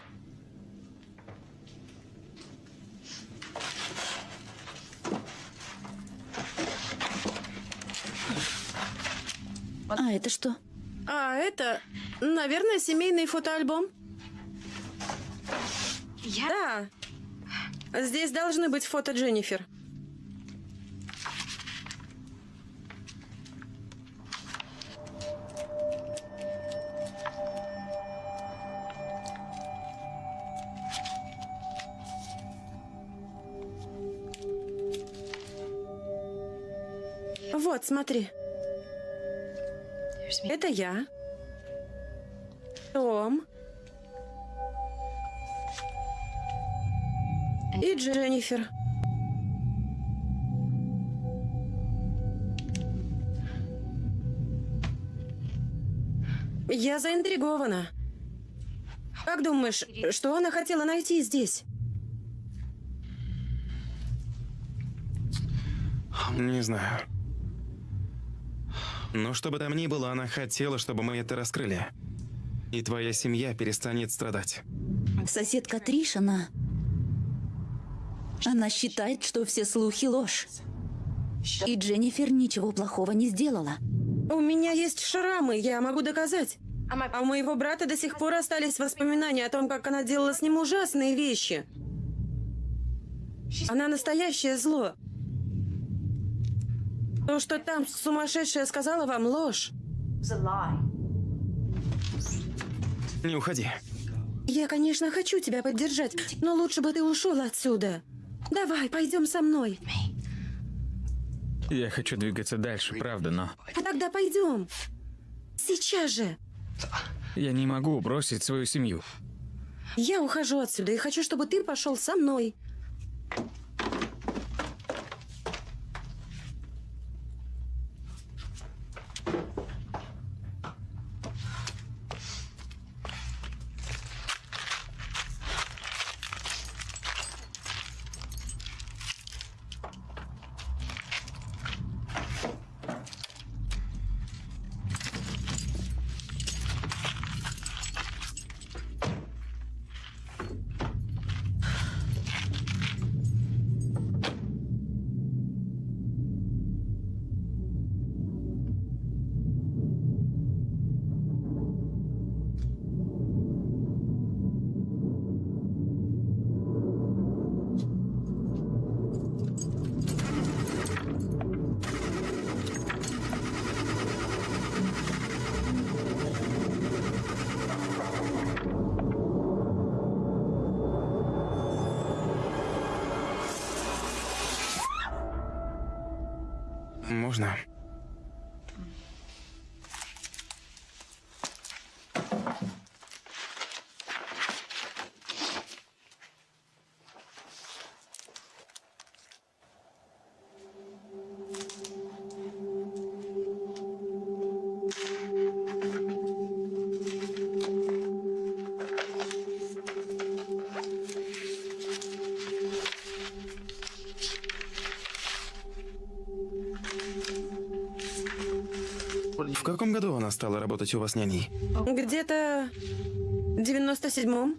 А это что? А это, наверное, семейный фотоальбом. Да. Здесь должны быть фото Дженнифер. Смотри. Это я. Том. И Дженнифер. Я заинтригована. Как думаешь, что она хотела найти здесь? Не знаю. Но что бы там ни было, она хотела, чтобы мы это раскрыли. И твоя семья перестанет страдать. Соседка Триш, она... Она считает, что все слухи ложь. И Дженнифер ничего плохого не сделала. У меня есть шрамы, я могу доказать. А у моего брата до сих пор остались воспоминания о том, как она делала с ним ужасные вещи. Она настоящее зло. То, что там сумасшедшая сказала вам, ложь. Не уходи. Я, конечно, хочу тебя поддержать, но лучше бы ты ушел отсюда. Давай, пойдем со мной. Я хочу двигаться дальше, правда, но Тогда пойдем. Сейчас же. я не могу бросить свою семью. Я ухожу отсюда и хочу, чтобы ты пошел со мной. Стала работать у вас няней? Где-то в 97-м.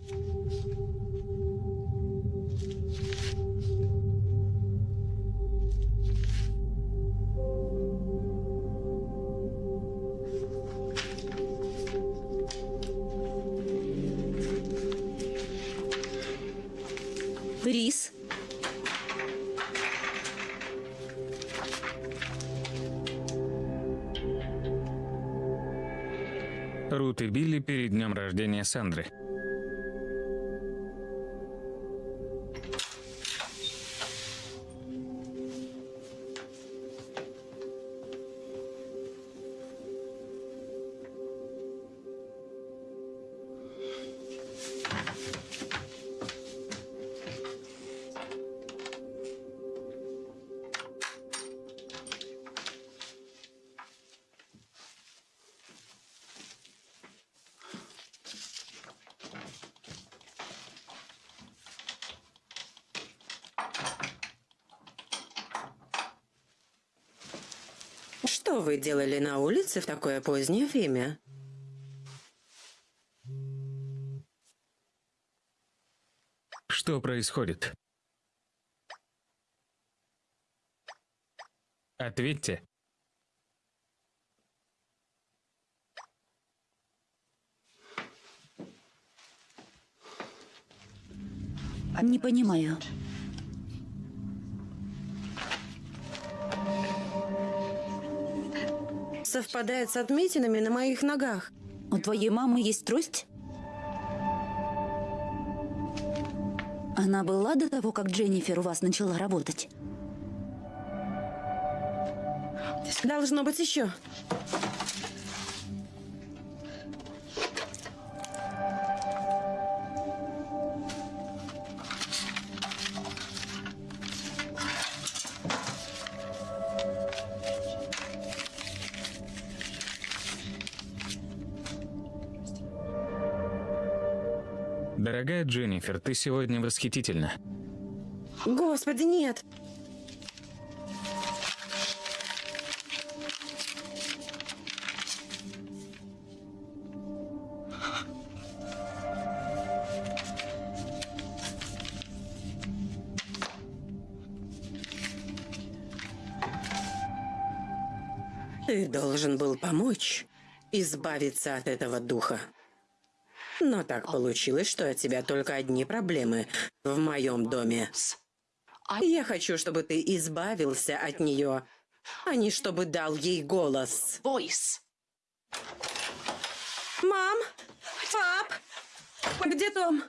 Рождения улице в такое позднее время? Что происходит? Ответьте. Не понимаю. Совпадает с отметинами на моих ногах. У твоей мамы есть трость? Она была до того, как Дженнифер у вас начала работать? Должно быть еще. Дженнифер, ты сегодня восхитительна. Господи, нет. Ты должен был помочь избавиться от этого духа. Но так получилось, что от тебя только одни проблемы в моем доме. Я хочу, чтобы ты избавился от нее, а не чтобы дал ей голос. Мам! Пап! Где Том?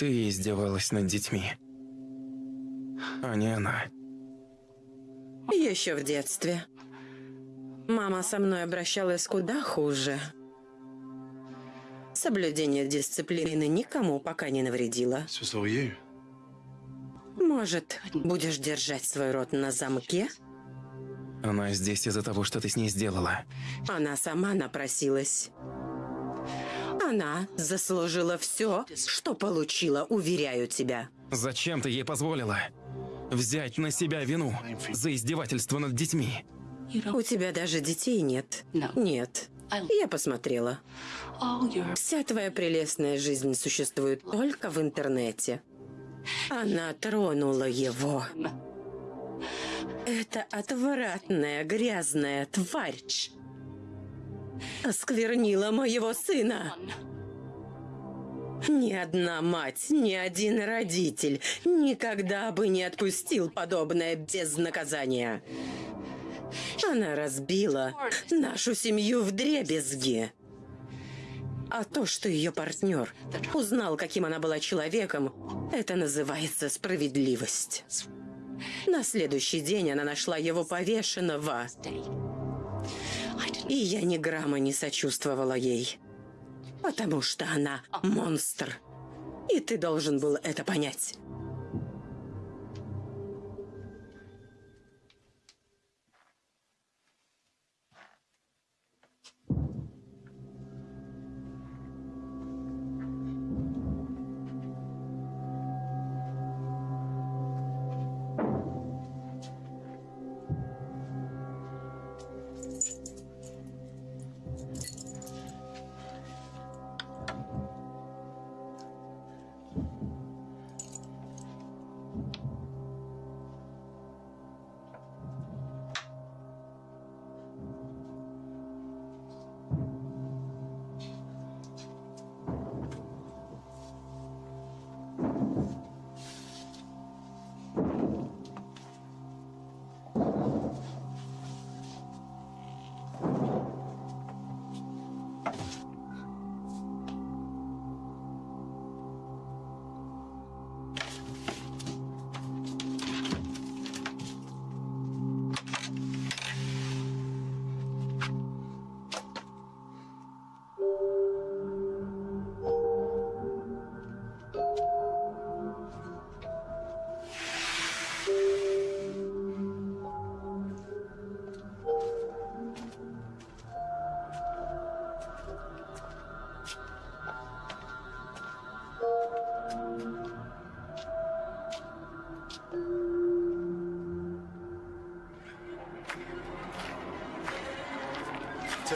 Ты издевалась над детьми. А не она. Еще в детстве. Мама со мной обращалась куда хуже. Соблюдение дисциплины никому пока не навредило. Может, будешь держать свой рот на замке? Она здесь из-за того, что ты с ней сделала. Она сама напросилась. Она заслужила все, что получила, уверяю тебя. Зачем ты ей позволила взять на себя вину за издевательство над детьми? У тебя даже детей нет. Нет. Я посмотрела. Вся твоя прелестная жизнь существует только в интернете. Она тронула его. Это отвратная, грязная тварь. Осквернила моего сына. Ни одна мать, ни один родитель никогда бы не отпустил подобное без наказания. Она разбила нашу семью в дребезги. А то, что ее партнер узнал, каким она была человеком, это называется справедливость. На следующий день она нашла его повешенного, и я ни грамма не сочувствовала ей. Потому что она монстр. И ты должен был это понять.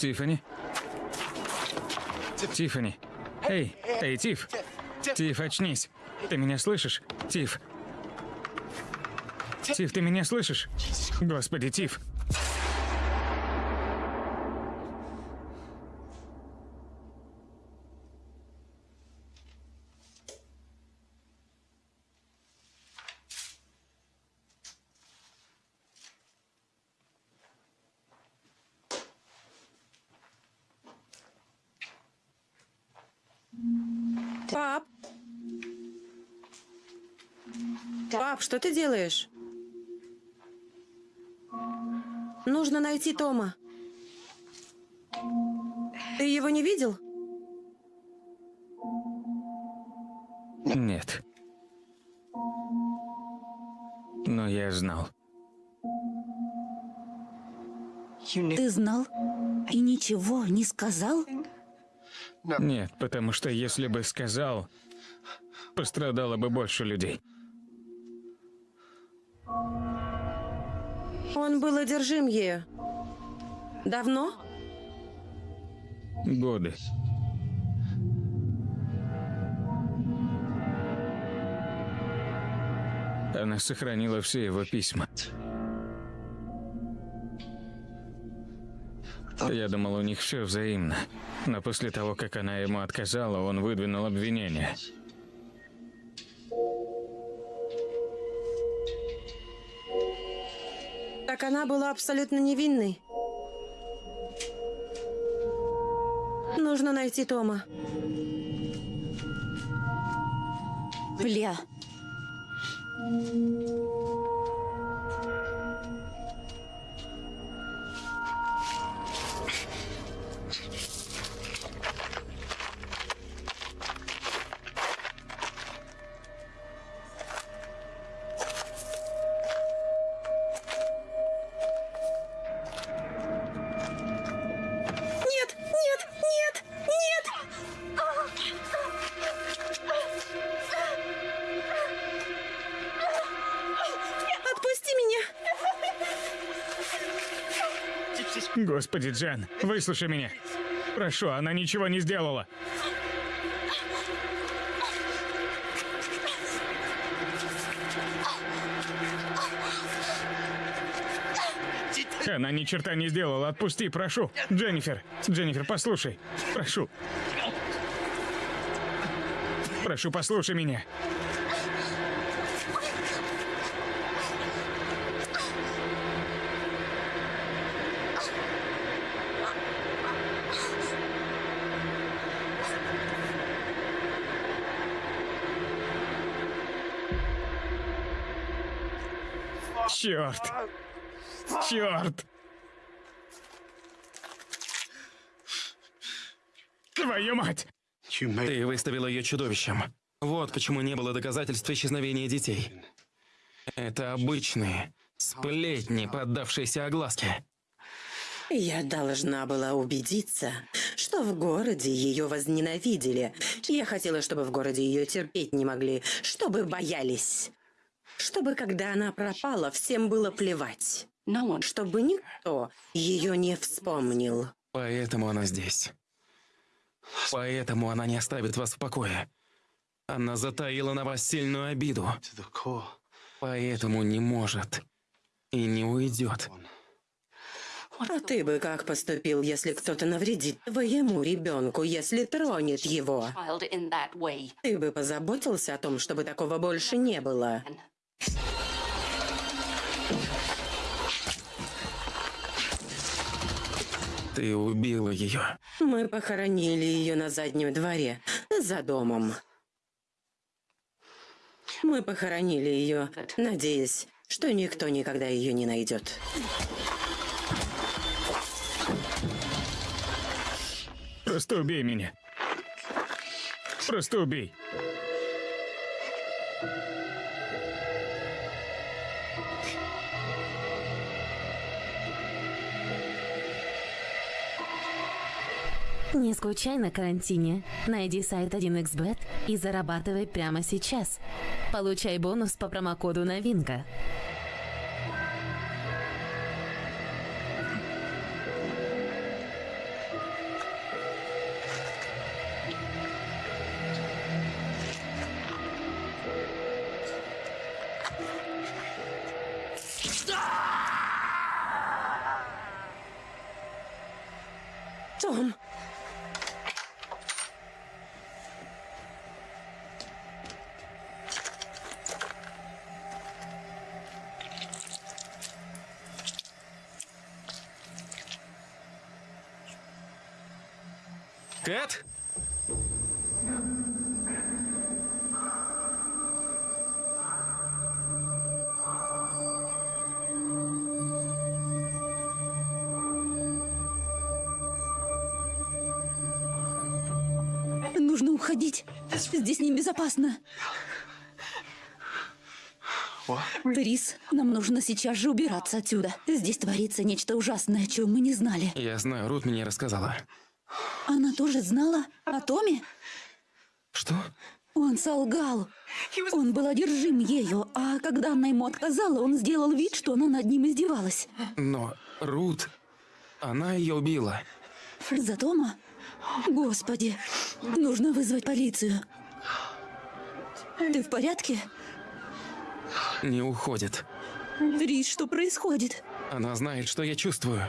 Тиффани? Тиффани. Эй, эй, Тиф. Тиф, очнись. Ты меня слышишь? Тиф. Тиф, ты меня слышишь? Господи, Тиф. Пап! Пап, что ты делаешь? Нужно найти Тома. Ты его не видел? Нет. Но я знал. Ты знал и ничего не сказал? Нет, потому что если бы сказал, пострадало бы больше людей. Он был одержим ею. Давно? Годы. Она сохранила все его письма. Я думал, у них все взаимно. Но после того, как она ему отказала, он выдвинул обвинение. Она была абсолютно невинной. Нужно найти Тома. Бля, Господи, Джен, выслушай меня. Прошу, она ничего не сделала. Она ни черта не сделала. Отпусти, прошу. Дженнифер, Дженнифер, послушай. Прошу. Прошу, послушай меня. Черт! Черт! Твою мать! Ты выставила ее чудовищем. Вот почему не было доказательств исчезновения детей. Это обычные сплетни, поддавшиеся огласке. Я должна была убедиться, что в городе ее возненавидели. Я хотела, чтобы в городе ее терпеть не могли, чтобы боялись. Чтобы, когда она пропала, всем было плевать. Чтобы никто ее не вспомнил. Поэтому она здесь. Поэтому она не оставит вас в покое. Она затаила на вас сильную обиду. Поэтому не может и не уйдет. А ты бы как поступил, если кто-то навредит твоему ребенку, если тронет его? Ты бы позаботился о том, чтобы такого больше не было. Ты убила ее. Мы похоронили ее на заднем дворе, за домом. Мы похоронили ее, надеясь, что никто никогда ее не найдет. Просто убей меня. Просто убей. Не скучай на карантине. Найди сайт 1xbet и зарабатывай прямо сейчас. Получай бонус по промокоду «Новинка». Кэт? Нужно уходить. Здесь небезопасно. Рис, нам нужно сейчас же убираться отсюда. Здесь творится нечто ужасное, о чем мы не знали. Я знаю, Рут мне рассказала. Она тоже знала о Томе? Что? Он солгал. Он был одержим ею, а когда она ему отказала, он сделал вид, что она над ним издевалась. Но Рут... Она ее убила. За Тома? Господи, нужно вызвать полицию. Ты в порядке? Не уходит. Рис, что происходит? Она знает, что я чувствую.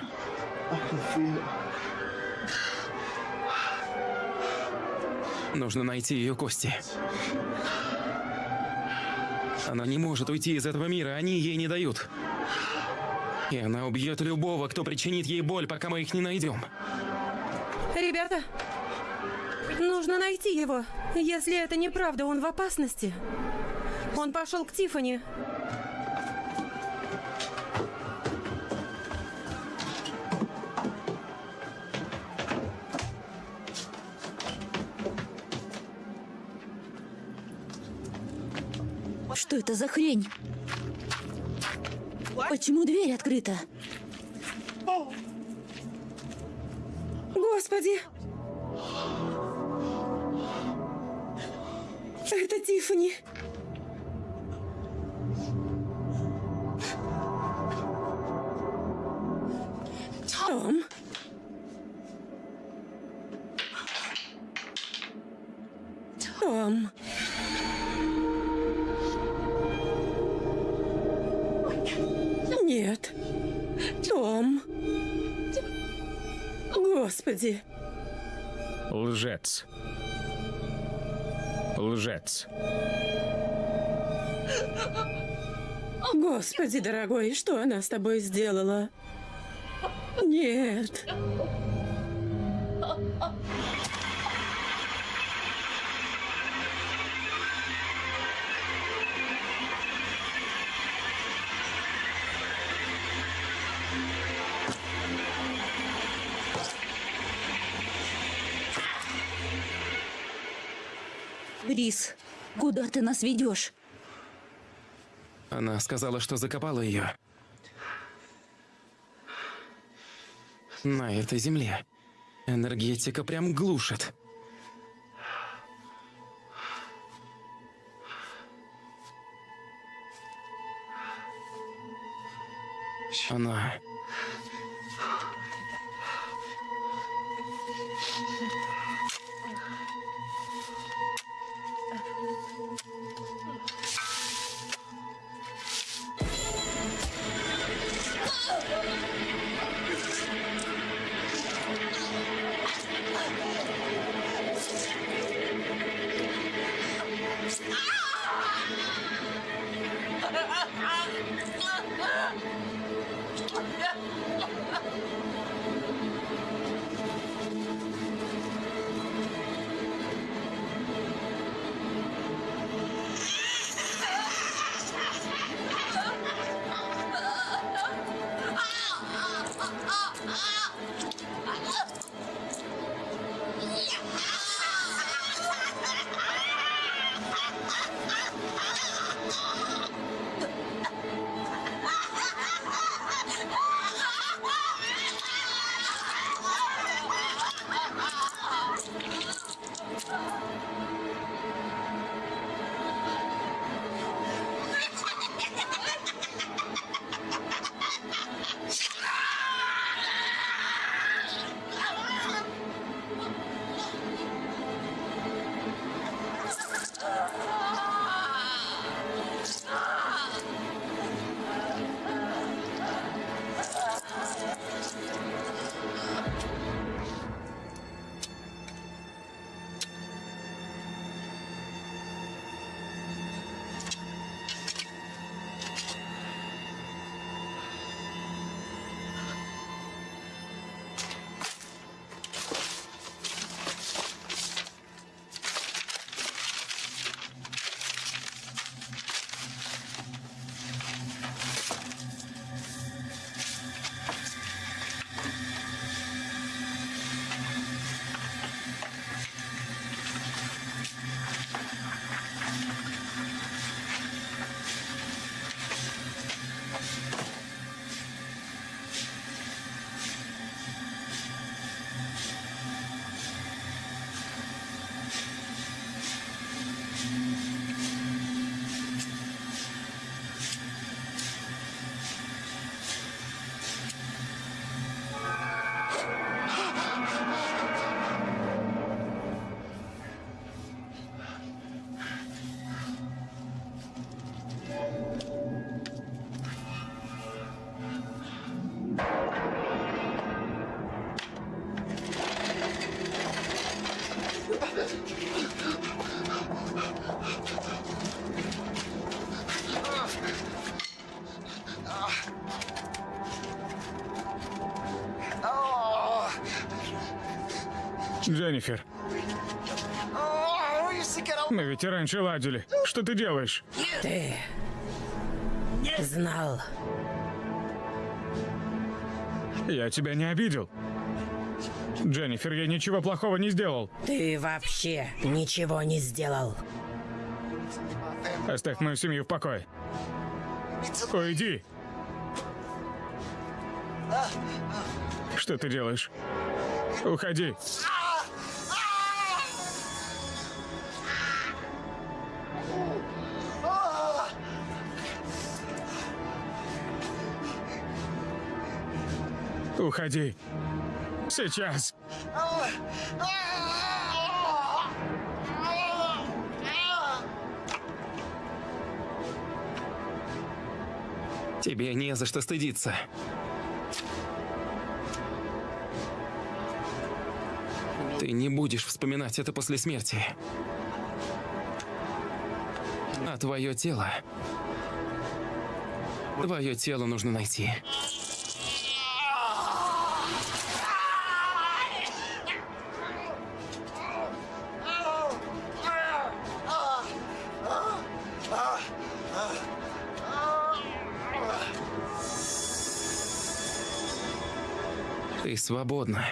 Нужно найти ее кости. Она не может уйти из этого мира, они ей не дают. И она убьет любого, кто причинит ей боль, пока мы их не найдем. Ребята, нужно найти его. Если это неправда, он в опасности. Он пошел к Тифани. За хрень? Почему дверь открыта? Господи! Это Тифани. Лжец. Господи, дорогой, что она с тобой сделала? Нет. Рис, куда ты нас ведешь? Она сказала, что закопала ее. На этой земле. Энергетика прям глушит. Она... Дженнифер. Мы ведь и раньше ладили. Что ты делаешь? Ты знал. Я тебя не обидел. Дженнифер, я ничего плохого не сделал. Ты вообще ничего не сделал. Оставь мою семью в покое. Уйди. Что ты делаешь? Уходи. Уходи. Сейчас. Тебе не за что стыдиться. Ты не будешь вспоминать это после смерти. А твое тело... Твое тело нужно найти. Свободна.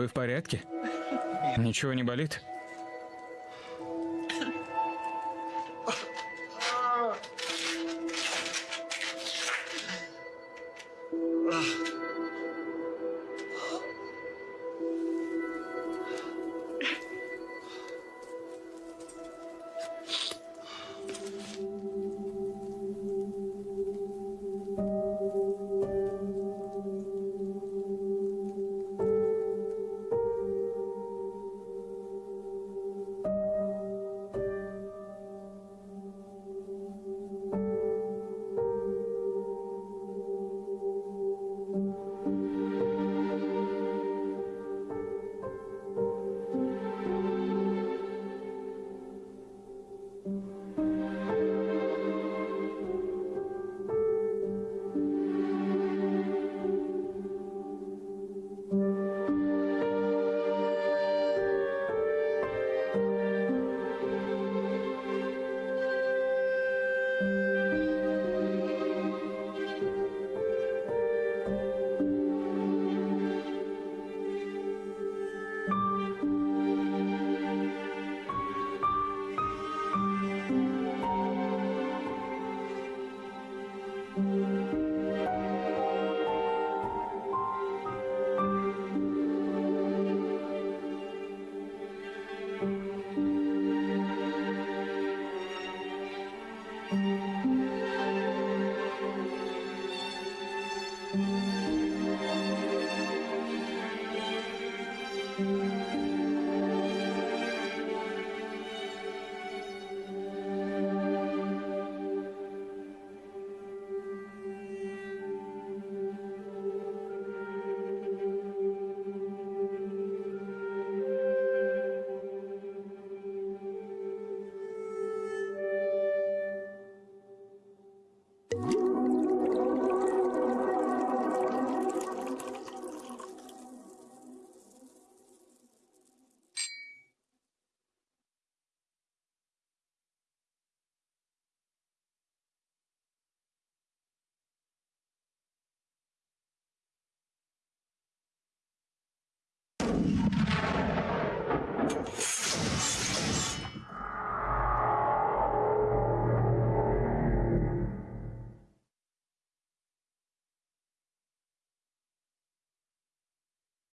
Вы в порядке? Ничего не болит?